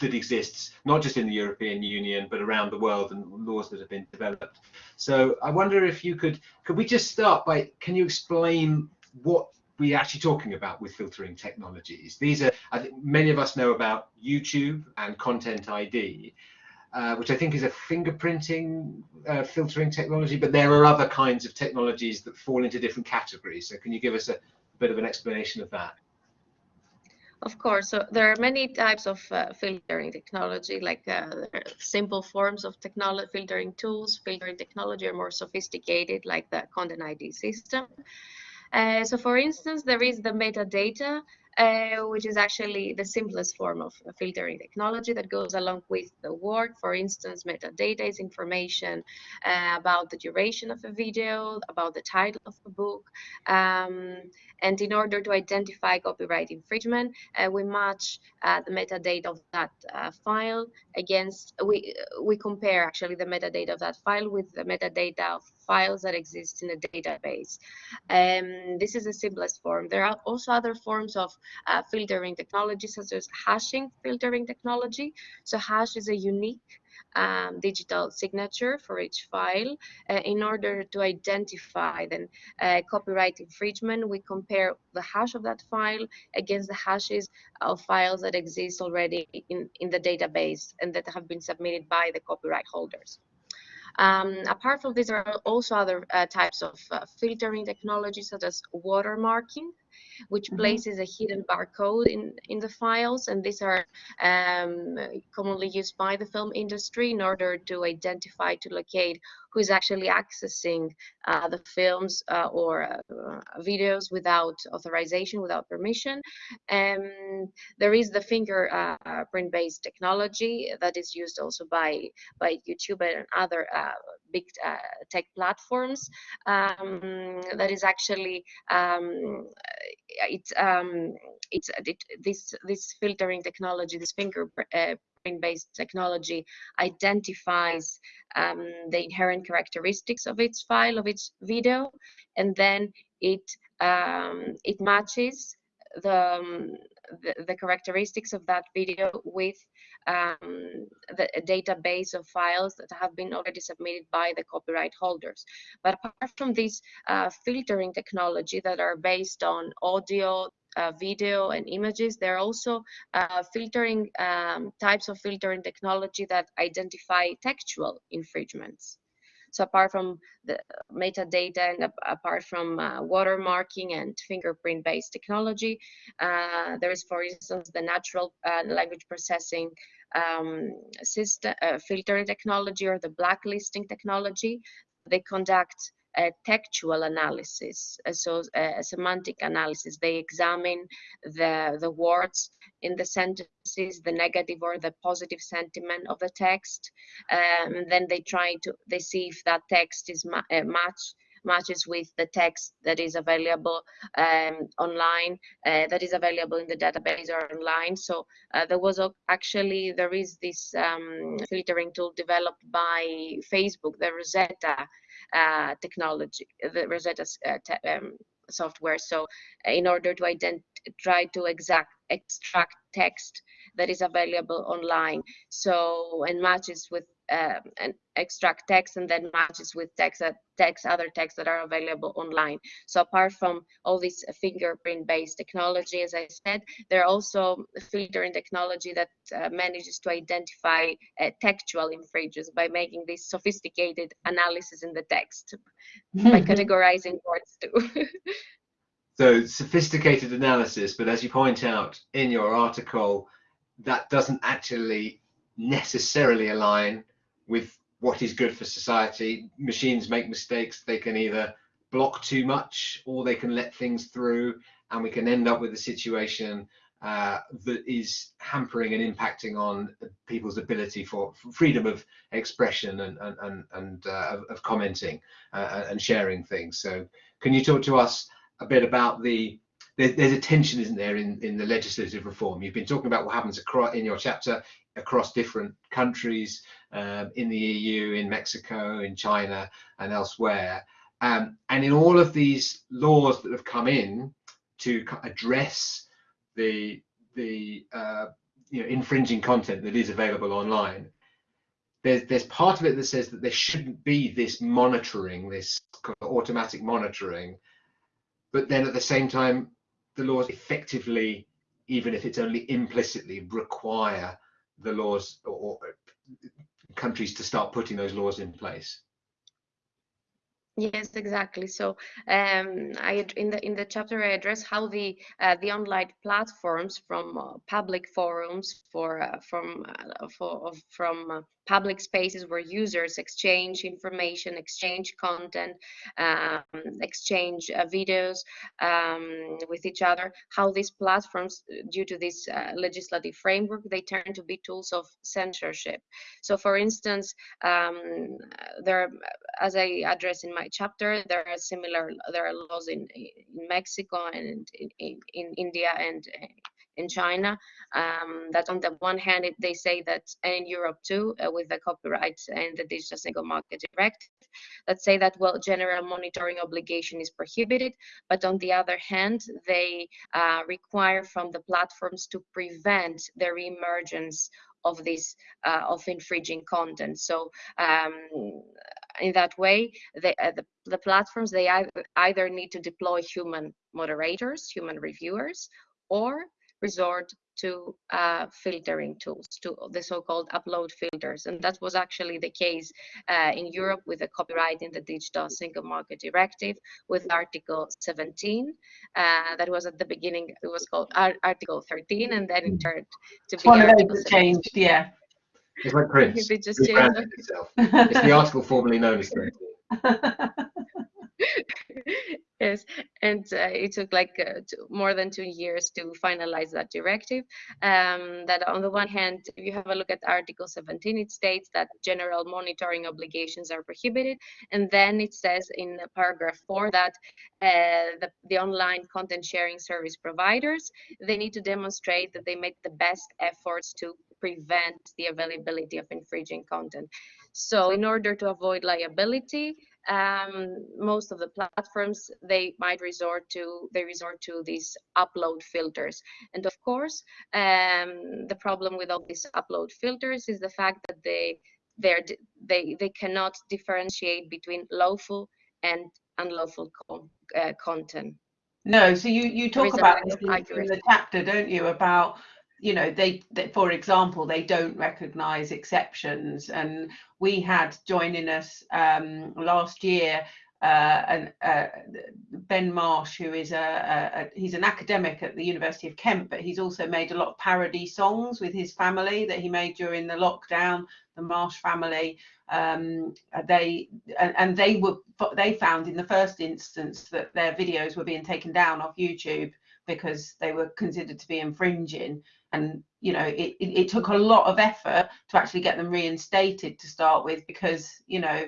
that exists not just in the European Union but around the world and laws that have been developed. So I wonder if you could could we just start by can you explain what we're actually talking about with filtering technologies? These are I think many of us know about YouTube and Content ID, uh, which I think is a fingerprinting uh, filtering technology, but there are other kinds of technologies that fall into different categories. So can you give us a, bit of an explanation of that? Of course, so there are many types of uh, filtering technology, like uh, simple forms of technology filtering tools. Filtering technology are more sophisticated, like the Content ID system. Uh, so, for instance, there is the metadata, uh, which is actually the simplest form of filtering technology that goes along with the work. For instance, metadata is information uh, about the duration of a video, about the title of a book, um, and in order to identify copyright infringement, uh, we match uh, the metadata of that uh, file against we we compare actually the metadata of that file with the metadata of files that exist in a database. Um, this is the simplest form. There are also other forms of uh, filtering technology, such as hashing filtering technology. So hash is a unique um, digital signature for each file. Uh, in order to identify then uh, copyright infringement, we compare the hash of that file against the hashes of files that exist already in, in the database and that have been submitted by the copyright holders. Um, apart from this, there are also other uh, types of uh, filtering technologies such as watermarking. Which Mhm. places a hidden barcode in, in the files. And these are um, commonly used by the film industry in order to identify, to locate who is actually accessing uh, the films uh, or uh, videos without authorization, without permission. Um, there is the fingerprint-based technology that is used also by, by YouTube and other uh, big uh, tech platforms um, that is actually um, it's um, it's it, this this filtering technology, this fingerprint based technology identifies um, the inherent characteristics of its file, of its video, and then it um, it matches the, um, the, the characteristics of that video with um, the database of files that have been already submitted by the copyright holders. But apart from this uh, filtering technology that are based on audio, uh, video and images. There are also uh, filtering um, types of filtering technology that identify textual infringements. So apart from the metadata and apart from uh, watermarking and fingerprint-based technology, uh, there is, for instance, the natural uh, language processing um, system, filtering technology or the blacklisting technology. They conduct a textual analysis, so a semantic analysis. They examine the, the words in the sentences, the negative or the positive sentiment of the text. Um, and then they try to, they see if that text is ma uh, match matches with the text that is available um, online, uh, that is available in the database or online. So uh, there was actually, there is this um, filtering tool developed by Facebook, the Rosetta uh, technology, the Rosetta uh, um, software. So uh, in order to try to exact extract text that is available online. So and matches with uh, and extract text and then matches with text that text other texts that are available online. So apart from all this fingerprint based technology, as I said, there are also filtering technology that uh, manages to identify uh, textual infringements by making this sophisticated analysis in the text by categorizing words too. so sophisticated analysis, but as you point out in your article, that doesn't actually necessarily align with what is good for society. Machines make mistakes. They can either block too much or they can let things through and we can end up with a situation uh, that is hampering and impacting on people's ability for freedom of expression and and and, and uh, of, commenting uh, and sharing things. So, can you talk to us a bit about the there's a tension, isn't there, in in the legislative reform? You've been talking about what happens across in your chapter across different countries um, in the EU, in Mexico, in China, and elsewhere. Um, and in all of these laws that have come in to address the the uh, you know infringing content that is available online, there's there's part of it that says that there shouldn't be this monitoring, this automatic monitoring, but then at the same time, the laws effectively, even if it's only implicitly, require the laws or, or countries to start putting those laws in place. Yes, exactly. So um, I in the in the chapter I address how the uh, the online platforms from uh, public forums for uh, from uh, for from uh, public spaces where users exchange information, exchange content, um, exchange uh, videos um, with each other, how these platforms, due to this legislative framework, they turn to be tools of censorship. So, for instance, um, there, as I address in my chapter, there are similar there are laws in, in Mexico and in, in, in India and in China. Um, that on the one hand, it, they say that, and in Europe too, uh, with the copyright and the digital single market directive, that say that, well, general monitoring obligation is prohibited. But on the other hand, they uh, require from the platforms to prevent the reemergence of this uh, of infringing content. So um, in that way, they, uh, the, the platforms, they either, need to deploy human moderators, human reviewers, or resort to uh, filtering tools, to the so-called upload filters. And that was actually the case uh, in Europe with the copyright in the Digital Single Market Directive with Article 17. Uh, that was at the beginning, it was called Ar Article 13, and then it turned to It's be Article changed, yeah. It's like Prince. They just rebranded. It's the article formerly known as 13. yes, and uh, it took like uh, two, more than two years to finalize that directive. Um, that on the one hand, if you have a look at Article 17, it states that general monitoring obligations are prohibited, and then it says in paragraph four that uh, the, the online content sharing service providers they need to demonstrate that they make the best efforts to prevent the availability of infringing content. So in order to avoid liability, um, most of the platforms they might resort to they resort to these upload filters. And of course um, the problem with all these upload filters is the fact that they they're, they they cannot differentiate between lawful and unlawful uh, content. No, so you, you talk about this in, in the chapter, don't you, about you know they, they for example they don't recognize exceptions and we had joining us um, last year uh, and uh, Ben Marsh, who is a, a, a he's an academic at the University of Kent, but he's also made a lot of parody songs with his family that he made during the lockdown. The Marsh family, um, they and, and they were they found in the first instance that their videos were being taken down off YouTube because they were considered to be infringing. And you know it, it, it, took a lot of effort to actually get them reinstated to start with because you know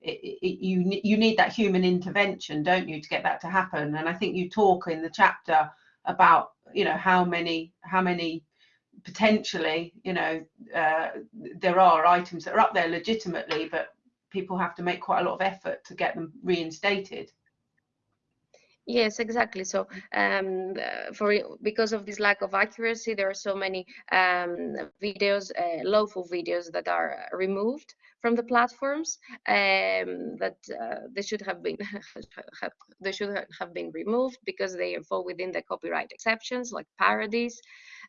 it, you you need that human intervention don't you to get that to happen. And i think you talk in the chapter about you know how many how many potentially you know uh, there are items that are up there legitimately but people have to make quite a lot of effort to get them reinstated Yes, exactly. So, um, uh, for because of this lack of accuracy, there are so many um, videos, uh, lawful videos that are removed from the platforms um, that uh, they should have been have, they should have been removed because they fall within the copyright exceptions, like parodies.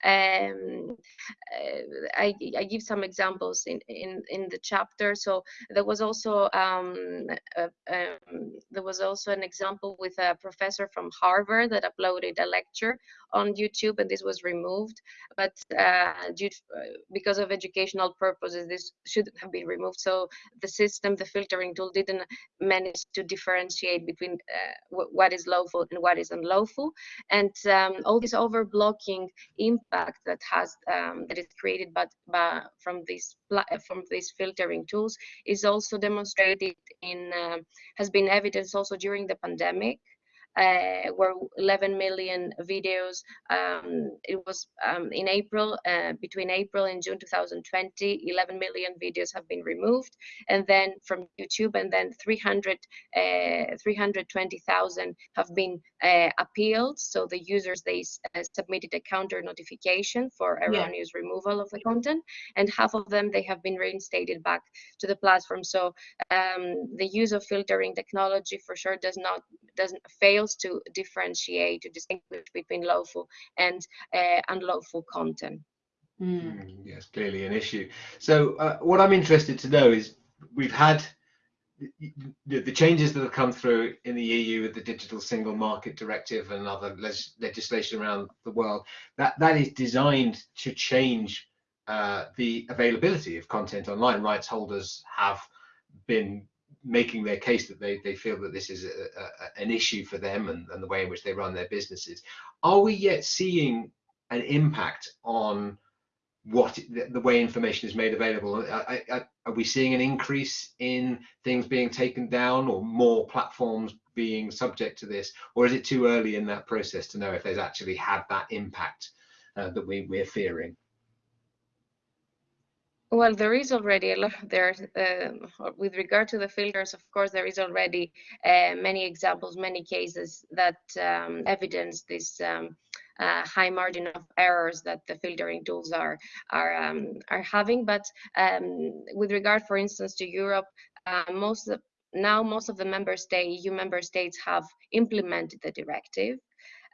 Um, uh, I, I, give some examples in, in, in the chapter. So there was also um, um, there was also an example with a professor from Harvard that uploaded a lecture on YouTube, and this was removed. But uh, due to, uh, because of educational purposes, this shouldn't have been removed. So the system, the filtering tool, didn't manage to differentiate between uh, what is lawful and what is unlawful, and um, all this overblocking impact that has um, that is created but, but from these from these filtering tools is also demonstrated in uh, has been evidenced also during the pandemic uh, were 11 million videos. Um, it was um, in April, uh, between April and June 2020, 11 million videos have been removed, and then from YouTube, and then 300, uh, 320,000 have been uh, appealed. So the users they uh, submitted a counter notification for erroneous yeah. removal of the content, and half of them they have been reinstated back to the platform. So um, the use of filtering technology for sure does not doesn't fails to differentiate to distinguish between lawful and uh, unlawful content. Mm. Yes, clearly an issue. So uh, what I'm interested to know is we've had the, the, changes that have come through in the EU with the Digital Single Market Directive and other legislation around the world. That that is designed to change uh, the availability of content online. Rights holders have been making their case that they, they feel that this is a, a, an issue for them and, and the way in which they run their businesses. Are we yet seeing an impact on what the, way information is made available? Are, are we seeing an increase in things being taken down or more platforms being subject to this? Or is it too early in that process to know if there's actually had that impact uh, that we, we're fearing? Well, there is already a lot there uh, with regard to the filters. Of course, there is already uh, many examples, many cases that um, evidence this um, uh, high margin of errors that the filtering tools are are um, are having. But um, with regard, for instance, to Europe, uh, most of, now most of the member state EU member states have implemented the directive.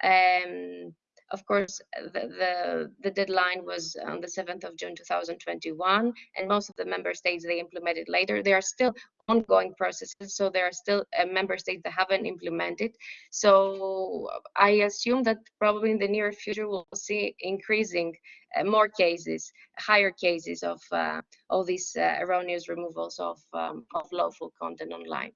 Um, of course, the, the, the deadline was on the 7th of June 2021, and most of the member states they implemented later. There are still ongoing processes, so there are still uh, member states that haven't implemented. So I assume that probably in the near future we'll see increasing uh, more cases, higher cases of uh, all these uh, erroneous removals of um, of lawful content online.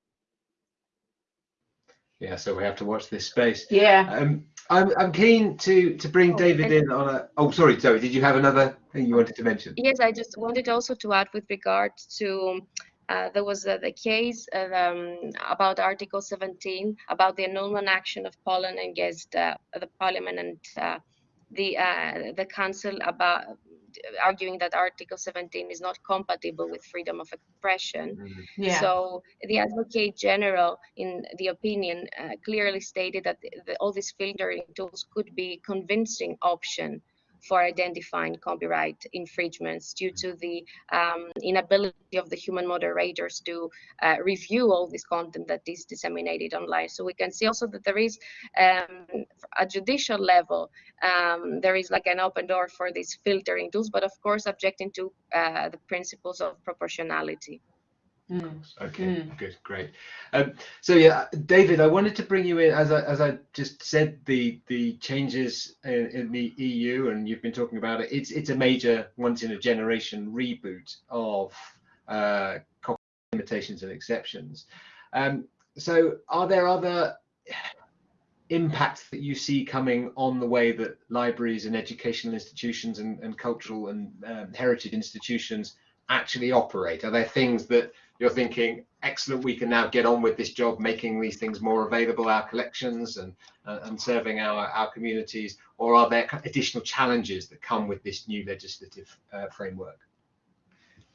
Yeah, so we have to watch this space. Yeah. Um, I'm, I'm keen to to bring Oh, David in on a. Oh, sorry, Zoe. Did you have another thing you wanted to mention? Yes, I just wanted also to add with regard to uh, there was uh, the case uh, um, about Article 17 about the annulment action of Poland against uh, the Parliament and uh, the uh, the Council about arguing that Article 17 is not compatible with freedom of expression. Mm, Yeah. So the Advocate General, in the opinion, uh, clearly stated that the, the- all these filtering tools could be convincing option for identifying copyright infringements due to the um, inability of the human moderators to uh, review all this content that is disseminated online. So we can see also that there is um, at judicial level, um, there is like an open door for these filtering tools, but of course, objecting to uh, the principles of proportionality. Mm. Okay, Mm. good, great. Um, so yeah, David, I wanted to bring you in as I as I just said the the changes in, in the EU, and you've been talking about it. It's it's a major once in a generation reboot of uh, copy limitations and exceptions. Um, so are there other impacts that you see coming on the way that libraries and educational institutions and, and cultural and um, heritage institutions actually operate? Are there things that you're thinking, excellent, we can now get on with this job, making these things more available, our collections and, uh, and serving our, our communities, or are there additional challenges that come with this new legislative uh, framework?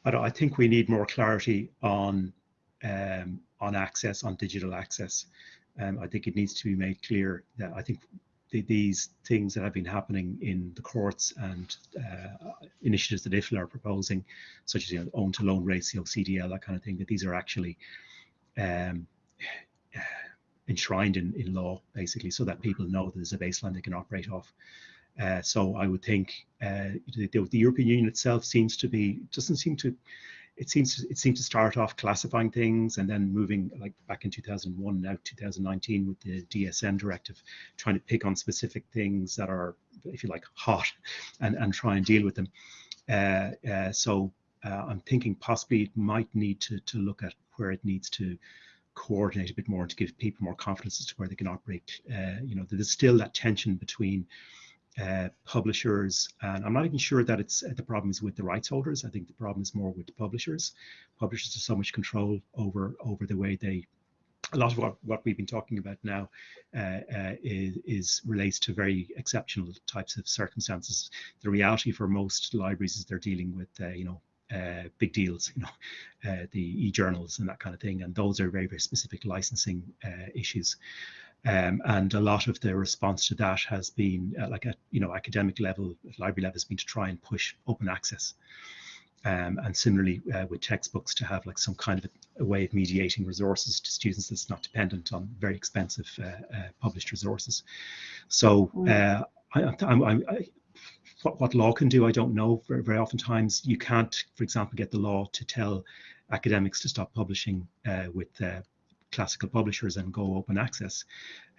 I, I think we need more clarity on um, on access, on digital access. Um, I think it needs to be made clear that I think the, these things that have been happening in the courts and uh, initiatives that IFLA are proposing, such as you know, own to loan ratio, CDL, that kind of thing, that these are actually um, enshrined in, in law, basically, so that people know that there's a baseline they can operate off. Uh, so I would think uh, the, the European Union itself seems to be doesn't seem to it seems to, it seemed to start off classifying things and then moving like back in 2001 now 2019 with the DSM directive trying to pick on specific things that are if you like hot and and try and deal with them. Uh, uh, so uh, I'm thinking possibly it might need to to look at where it needs to coordinate a bit more to give people more confidence as to where they can operate. Uh, you know there's still that tension between publishers, and I'm not even sure that it's the problem is with the rights holders. I think the problem is more with the publishers. Publishers have so much control over over the way they. A lot of what, what we've been talking about now uh, uh, is, is relates to very exceptional types of circumstances. The reality for most libraries is they're dealing with uh, you know uh, big deals, you know, uh, the e-journals and that kind of thing, and those are very very specific licensing uh, issues. Um, and a lot of the response to that has been uh, like at you know academic level, library level has been to try and push open access. Um, and similarly uh, with textbooks to have like some kind of a, a, way of mediating resources to students that's not dependent on very expensive uh, uh, published resources. So uh, I, I, I, what, what law can do, I don't know. Very, very oftentimes you can't, for example, get the law to tell academics to stop publishing uh, with uh, classical publishers and go open access.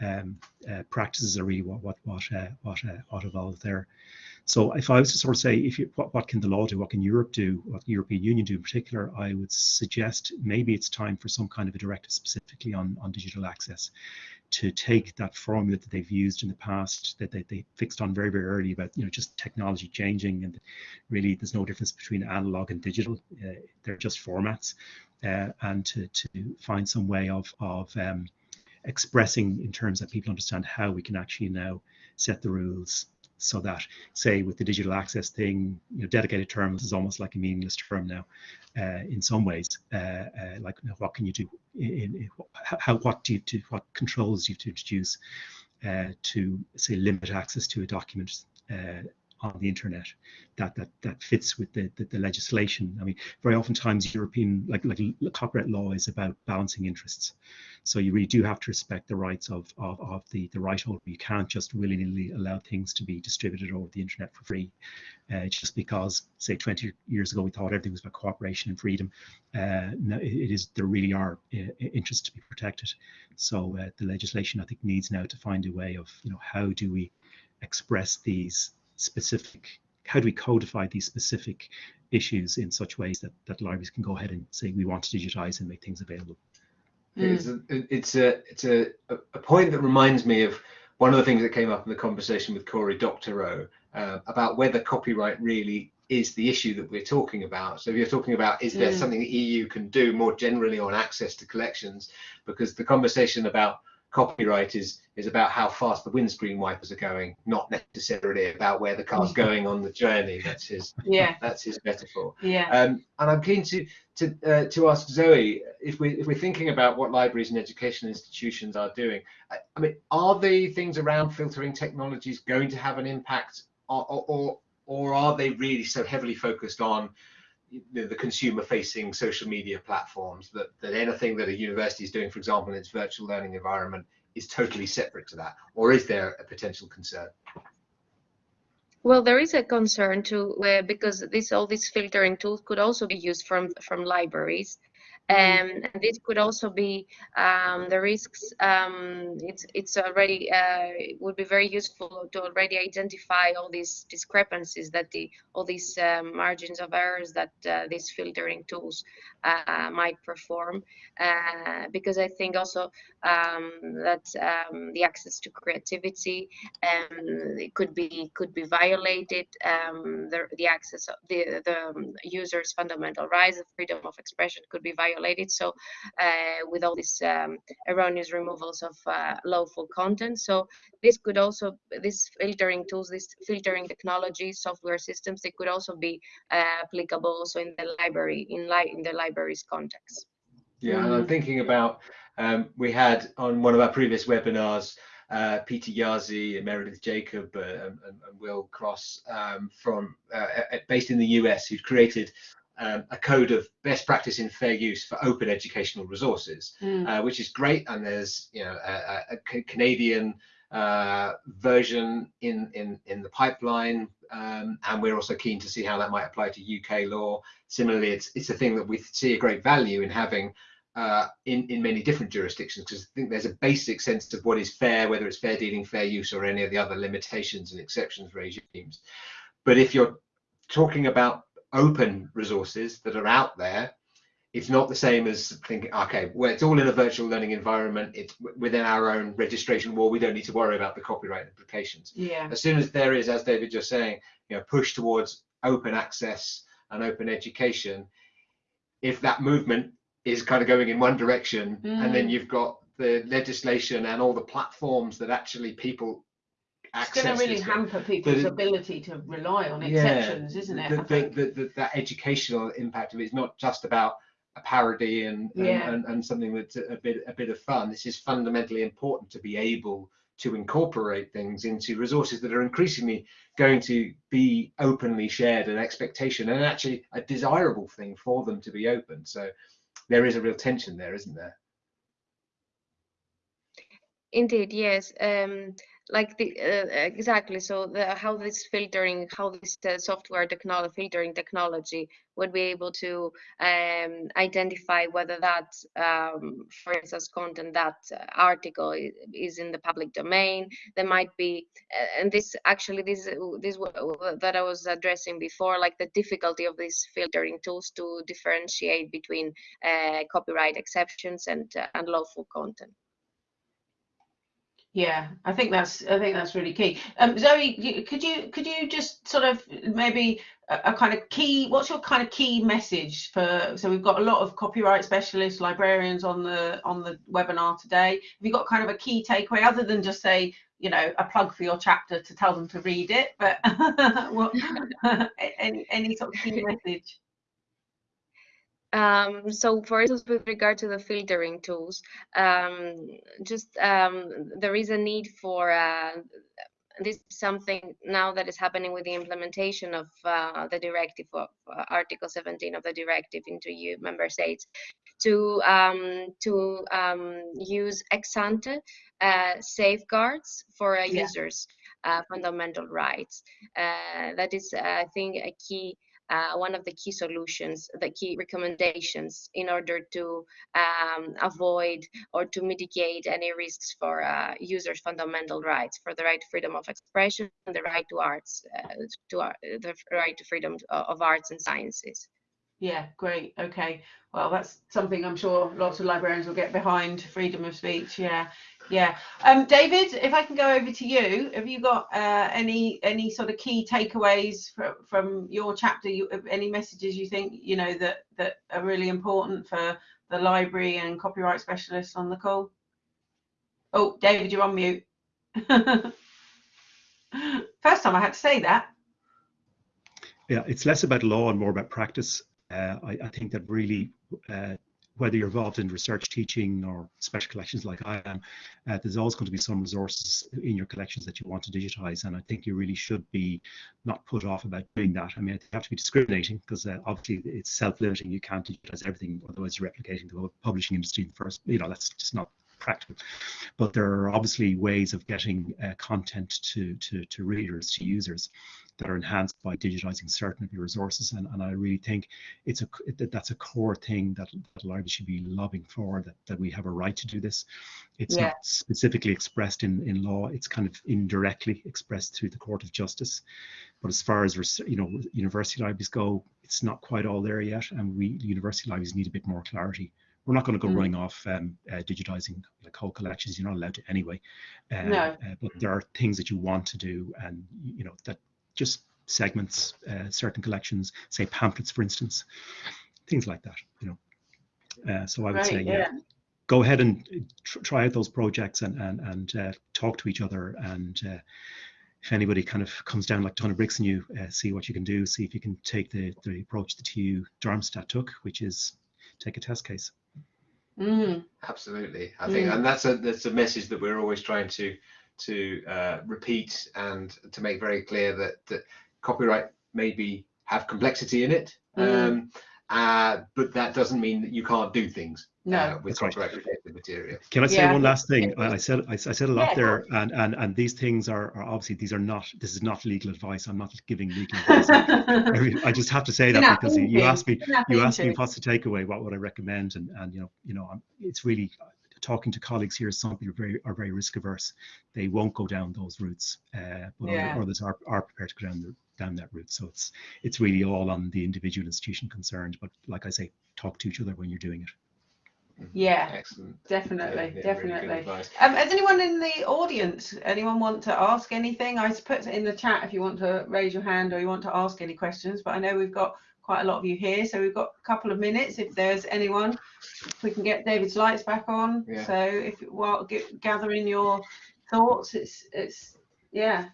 Um, uh, practices are really what what what uh, what, uh, what evolved there. So if I was to sort of say, if you, what what can the law do? What can Europe do? What the European Union do in particular? I would suggest maybe it's time for some kind of a directive specifically on on digital access to take that formula that they've used in the past that they, they fixed on very very early about you know just technology changing and really there's no difference between analog and digital. Uh, they're just formats uh, and to, to find some way of, of um, expressing in terms that people understand how we can actually now set the rules so that say with the digital access thing you know dedicated terms is almost like a meaningless term now uh, in some ways. Uh, uh, like you know, what can you do in, in, how what do you do what controls do you to introduce uh, to say limit access to a document uh, on the internet that that that fits with the, the, the legislation. I mean, very oftentimes European like like copyright law is about balancing interests. So you really do have to respect the rights of of, of the the right holder. You can't just willy nilly allow things to be distributed over the internet for free, uh, just because say 20 years ago we thought everything was about cooperation and freedom. Uh, no, it is there really are uh, interests to be protected. So uh, the legislation I think needs now to find a way of you know how do we express these specific how do we codify these specific issues in such ways that, that libraries can go ahead and say we want to digitize and make things available. It's a it's a it's a, a point that reminds me of one of the things that came up in the conversation with Cory Doctorow uh, about whether copyright really is the issue that we're talking about. So if you're talking about is there Mm. something the EU can do more generally on access to collections, because the conversation about copyright is is about how fast the windscreen wipers are going, not necessarily about where the car's going on the journey. That's his Yeah, that's his metaphor. yeah. Um, and I'm keen to to uh, to ask Zoe if we if we're thinking about what libraries and educational institutions are doing. I, I mean, are the things around filtering technologies going to have an impact, or or, or, or are they really so heavily focused on know, the consumer-facing social media platforms that that anything that a university is doing, for example, in its virtual learning environment, is totally separate to that, or is there a potential concern? Well, there is a concern too, uh, because this all these filtering tools could also be used from from libraries, um, and this could also be um, the risks. Um, it's it's already uh, it would be very useful to already identify all these discrepancies that the all these um, margins of errors that uh, these filtering tools uh, might perform, uh, because I think also um, that um, the access to creativity um, could be could be violated. Um, the the access of the the um, user's fundamental rights, of freedom of expression could be violated. So, uh, with all these um, erroneous removals of uh, lawful content, so this could also this filtering tools, this filtering technology, software systems, they could also be uh, applicable also in the library in li in the library's context. Yeah, and I'm thinking about um, we had on one of our previous webinars uh, Peter Jaszi, Meredith Jacob, uh, and, and and Will Cross um, from uh, based in the US, who've created um, a code of best practice in fair use for open educational resources, Mm. uh, which is great. And there's you know a, a- a Canadian uh, version in in in the pipeline, um, and we're also keen to see how that might apply to UK law. Similarly, it's it's a thing that we see a great value in having uh, in in many different jurisdictions because I think there's a basic sense of what is fair, whether it's fair dealing, fair use, or any of the other limitations and exceptions regimes. But if you're talking about open resources that are out there, it's not the same as thinking, okay, well, it's all in a virtual learning environment. It's within our own registration wall. We don't need to worry about the copyright implications Yeah. as soon as there is, as David just saying, you know, push towards open access and open education, if that movement is kind of going in one direction, and then Mm. you've got the legislation and all the platforms that actually people It's going to really hamper people's it- ability to rely on Yeah, exceptions, isn't it? the- the- the- the- that educational impact of it is not just about a parody and and, Yeah. and, and something that's a bit a bit of fun. This is fundamentally important to be able to incorporate things into resources that are increasingly going to be openly shared an expectation and actually a desirable thing for them to be open. So there is a real tension there, isn't there? Indeed, yes. Um, like the uh, exactly. So the how this filtering, how this uh, software technology, filtering technology would be able to um, identify whether that, um, for instance, content that uh, article is in the public domain. There might be, uh, and this actually this uh, this that I was addressing before, like the difficulty of these filtering tools to differentiate between uh, copyright exceptions and uh, and lawful content. Yeah, I think that's I think that's really key. Um, Zoe, could you could you just sort of maybe a, a kind of key? What's your kind of key message for? So we've got a lot of copyright specialists, librarians on the on the webinar today. Have you got kind of a key takeaway other than just say you know a plug for your chapter to tell them to read it? But what, any any sort of key message? Um, so for instance, with regard to the filtering tools, um, just um, there is a need for uh, this something now that is happening with the implementation of uh, the directive of uh, Article 17 of the directive into EU member states to um, to um, use ex ante uh, safeguards for Yeah. users' uh, fundamental rights. Uh, that is, I think, a key uh, one of the key solutions, the key recommendations in order to um, avoid or to mitigate any risks for uh, users' fundamental rights, for the right to freedom of expression, and the right to arts, uh, to ar- the right to freedom of arts and sciences. Yeah, great. Okay. Well, that's something I'm sure lots of librarians will get behind, freedom of speech. Yeah, yeah. Um, David, if I can go over to you, have you got uh, any any sort of key takeaways from from your chapter? You, any messages you think you know that that are really important for the library and copyright specialists on the call? Oh, David, you're on mute. First time I had to say that. Yeah, it's less about law and more about practice. Uh, I, I think that really, uh, whether you're involved in research teaching or special collections like I am, uh, there's always going to be some resources in your collections that you want to digitize. And I think you really should be not put off about doing that. I mean, you have to be discriminating because uh, obviously it's self-limiting. You can't digitize everything, otherwise you're replicating the publishing industry first, you know, that's just not practical. But there are obviously ways of getting uh, content to, to, to readers, to users that are enhanced by digitizing certain of your resources. And, and I really think it's a that that's a core thing that, that libraries should be lobbying for, that, that we have a right to do this. It's Yeah. not specifically expressed in, in law, it's kind of indirectly expressed through the Court of Justice. But as far as you know, university libraries go, it's not quite all there yet, and we university libraries need a bit more clarity. We're not going to go Mm. running off um, uh, digitizing like whole collections. You're not allowed to anyway. Uh, No. uh, but there are things that you want to do, and you know that just segments uh, certain collections, say pamphlets, for instance, things like that. You know. Uh, so I would say, yeah, yeah. go ahead and tr- try out those projects and and and uh, talk to each other and. Uh, if anybody kind of comes down like a ton of bricks in you, uh, see what you can do. See if you can take the, the approach that TU Darmstadt took, which is take a test case. Mm, Absolutely, I think, Mm. and that's a that's a message that we're always trying to to uh, repeat and to make very clear that, that copyright maybe have complexity in it, Mm. um, uh, but that doesn't mean that you can't do things No. uh, with That's right. copyright protected material. Can I say Yeah. one last thing? I, I said I, I said a lot Yeah, there, and, and and these things are, are obviously these are not. This is not legal advice. I'm not giving legal advice. I, I just have to say You're that not because you- you asked me You're not you asked me what's the takeaway, what would I recommend, and and you know you know I'm, it's really talking to colleagues here. Some people are very are very risk averse. They won't go down those routes, uh, but Yeah. others are, are prepared to go down the, down that route. So it's it's really all on the individual institution concerned. But like I say, talk to each other when you're doing it. Yeah, Excellent. definitely, Yeah, yeah, definitely. advice. Um, has anyone in the audience, anyone want to ask anything? I put it in the chat if you want to raise your hand or you want to ask any questions, but I know we've got quite a lot of you here, so we've got a couple of minutes if there's anyone. If we can get David's lights back on. Yeah. So if while get, gathering your thoughts, it's it's yeah.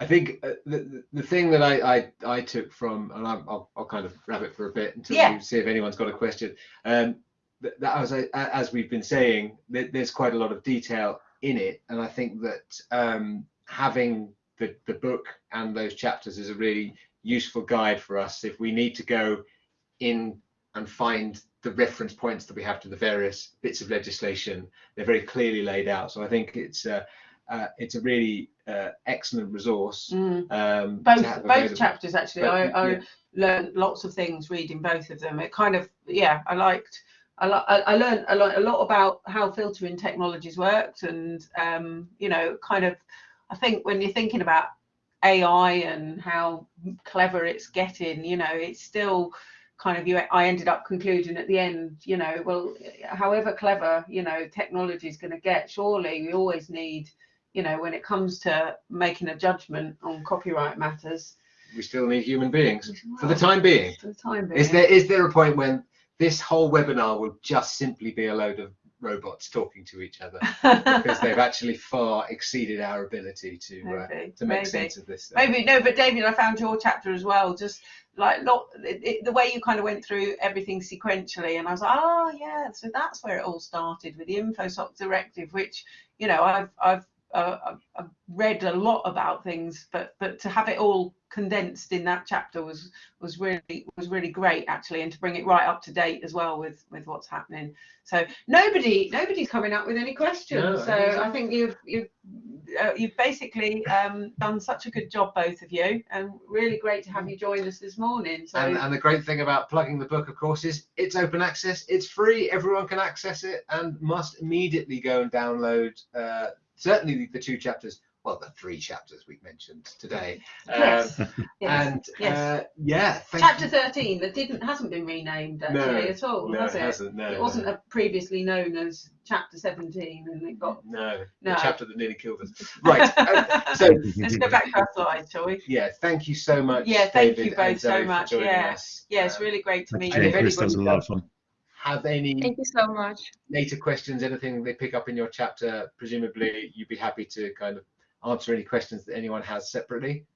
I think uh, the, the thing that I, I, I took from, and I'm, I'll, I'll kind of wrap it for a bit until Yeah. we see if anyone's got a question. Um, that, that was, as we've been saying, there, there's quite a lot of detail in it, and I think that um, having the, the book and those chapters is a really useful guide for us if we need to go in and find the reference points that we have to the various bits of legislation. They're very clearly laid out, so I think it's uh, uh, it's a really uh, excellent resource. Mm. Um, Both both chapters actually. But, I, I yeah. learned lots of things reading both of them. It kind of yeah, I liked. I, li- I I learned a lot, a lot about how filtering technologies worked, and um, you know, kind of. I think when you're thinking about AI and how clever it's getting, you know, it's still kind of you. I ended up concluding at the end, you know, well, however clever you know technology is going to get, surely we always need, you know, when it comes to making a judgment on copyright matters. We still need human beings for the time being. For the time being. Is there is there a point when this whole webinar will just simply be a load of robots talking to each other because they've actually far exceeded our ability to uh, to make maybe. sense of this. Maybe no, but David, I found your chapter as well. Just like lot, it, it, the way you kind of went through everything sequentially, and I was like, oh yeah, so that's where it all started with the InfoSoc directive, which you know I've I've uh, I've- read a lot about things, but but to have it all condensed in that chapter was was really was really great actually, and to bring it right up to date as well with with what's happening. So nobody nobody's coming up with any questions. No, so I think so. I think you've you've uh, you've basically um, done such a good job, both of you, and really great to have you join us this morning. So And, and the great thing about plugging the book, of course, is it's open access. It's free. Everyone can access it and must immediately go and download. Uh, certainly the two chapters. Well, the three chapters we've mentioned today. yes, Um, yes. And yes. uh, yeah, thank Chapter you. 13 that didn't hasn't been renamed No, actually at all, No, has it it? hasn't. No, it wasn't a previously known as chapter 17 and it got No, No. the chapter that nearly killed us. Right. uh, so let's go back to our slides shall we yeah, thank you so much. Yeah, thank David you both so much, joining yeah. us. yeah it's Um, really great to meet you, you if Chris. That was a lot of fun. Have any Thank you so much. later questions, anything they pick up in your chapter? Presumably, you'd be happy to kind of answer any questions that anyone has separately.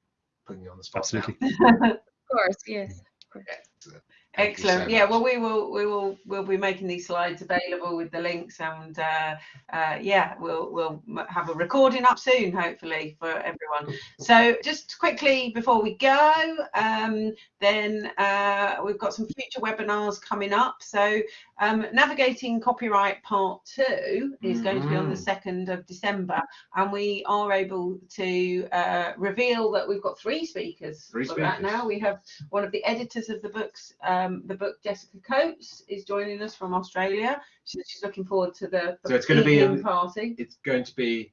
Putting you on the spot. Absolutely. Of course, yes. Excellent. You so excellent yeah much. well we will we will we'll be making these slides available with the links and uh, uh, yeah we'll we'll have a recording up soon hopefully for everyone so just quickly before we go um, then uh, we've got some future webinars coming up so um, navigating copyright part two is going to be on the Mhm. 2nd of december and we are able to uh, reveal that we've got three speakers Three for that speakers. now we have one of the editors of the books, um, the book Jessica Coates is joining us from Australia. She's, she's looking forward to the, the So it's gonna be evening in- party. It's going to be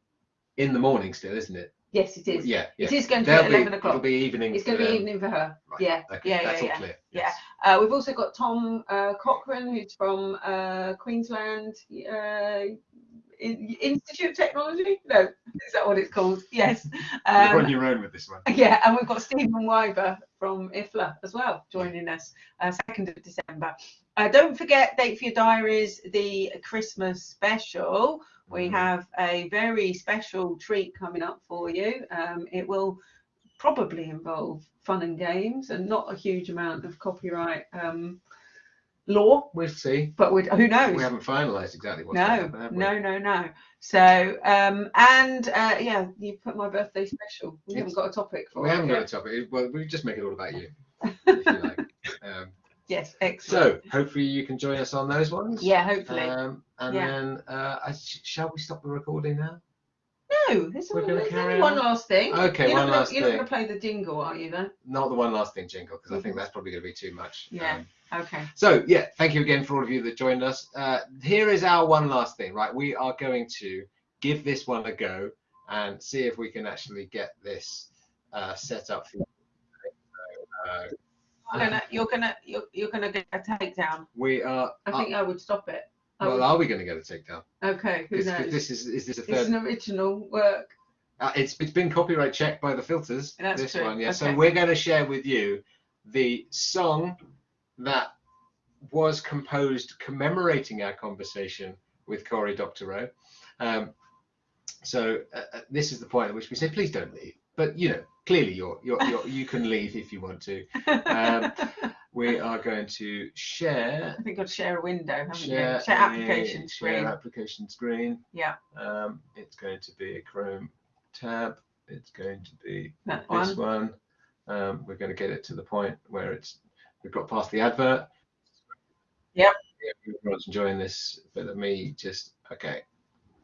in the morning still, isn't it? Yes, it is. Yeah. yeah. It is going to be There'll at be, 11 It'll be evening. It's going to be them. evening for her. Right, Yeah, Okay. yeah, That's yeah, all clear. yeah. Yes. Uh, we've also got Tom uh, Cochrane, who's from uh, Queensland uh, Institute of Technology. No, is that what it's called? Yes. You're Um, on your own with this one. Yeah, and we've got Stephen Wyber from IFLA as well joining us, uh, 2nd of December. Uh, don't forget, date for your diaries, the Christmas special. We Mhm. have a very special treat coming up for you. Um, it will probably involve fun and games and not a huge amount of copyright um, law, We'll see. but we'd, who knows? We haven't finalised exactly what's no, happen, no, no, no. So, um, and uh, yeah, you put my birthday special. We haven't got a topic for We it haven't got a topic. Well, we just make it all about you, if you like. Um, Yes, excellent. so hopefully you can join us on those ones. yeah, hopefully. Um, and Yeah. then, uh, I, sh- shall we stop the recording now? No, there's, we're gonna there's carry only one last thing. Okay, you're one not gonna, last You're thing. not going to play the jingle, are you then? Not the one last thing, jingle, because I think Mhm. that's probably going to be too much. Yeah. Um, Okay. So yeah, thank you again for all of you that joined us. Uh, here is our one last thing, right? We are going to give this one a go and see if we can actually get this uh, set up for you. Uh, You're gonna, you're gonna, you're, you're gonna get a takedown. we are. I think I would stop it. Well, are we going to get a takedown? okay, who Because knows? this is is this a third? an original work. Uh, it's it's been copyright checked by the filters. That's this true, one, yeah. So okay. we're going to share with you the song that was composed commemorating our conversation with Cory Doctorow. Um, so uh, uh, this is the point at which we say, please don't leave. But you know, clearly you're, you're, you're you can leave if you want to. Um, we are going to share I think I'd share a window, haven't share, you? Share a- application share screen. application screen. Yeah. Um, it's going to be a Chrome tab. It's going to be That this one. one. Um, we're going to get it to the point where it's we've got past the advert. Yep. Yeah, everyone's enjoying this bit of me just okay.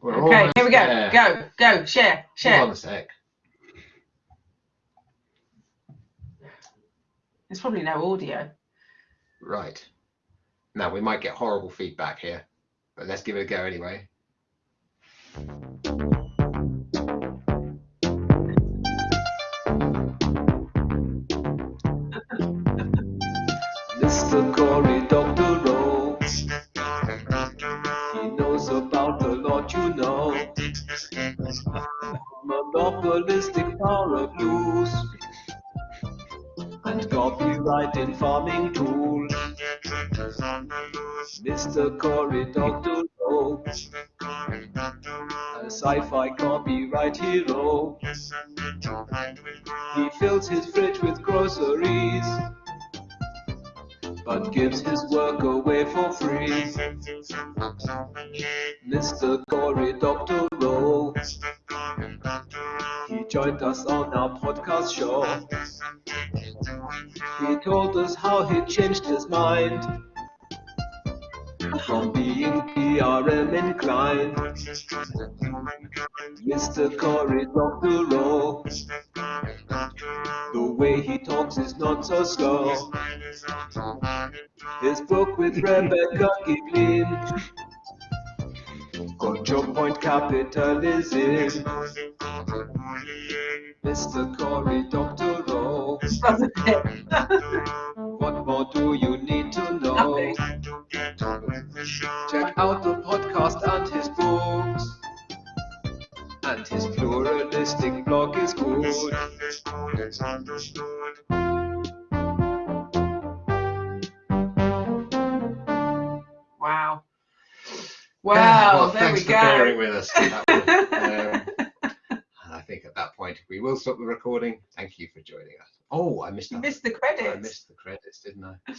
We're Okay, here we go. there. Go, go, share, Hold on share. a sec. There's probably no audio. Right. Now we might get horrible feedback here, but let's give it a go anyway. Mr. Cory Doctorow. A sci-fi copyright hero. He fills his fridge with groceries but gives his work away for free. Mr. Cory Doctorow. He joined us on our podcast show. He told us how he changed his mind from being PRM inclined. Mr. Cory Doctorow. The way he talks is not so slow. His book with Rebecca Giblin. Control point capitalism. Mr. Cory, Dr. It? What more do you need to know? Check out the podcast and his books. And his pluralistic blog is good. Wow. Wow, well, there thanks we for bearing with us. Um, and I think at that point we will stop the recording. Thank you for joining us. Oh, I missed You missed the credits. I missed the credits, didn't I?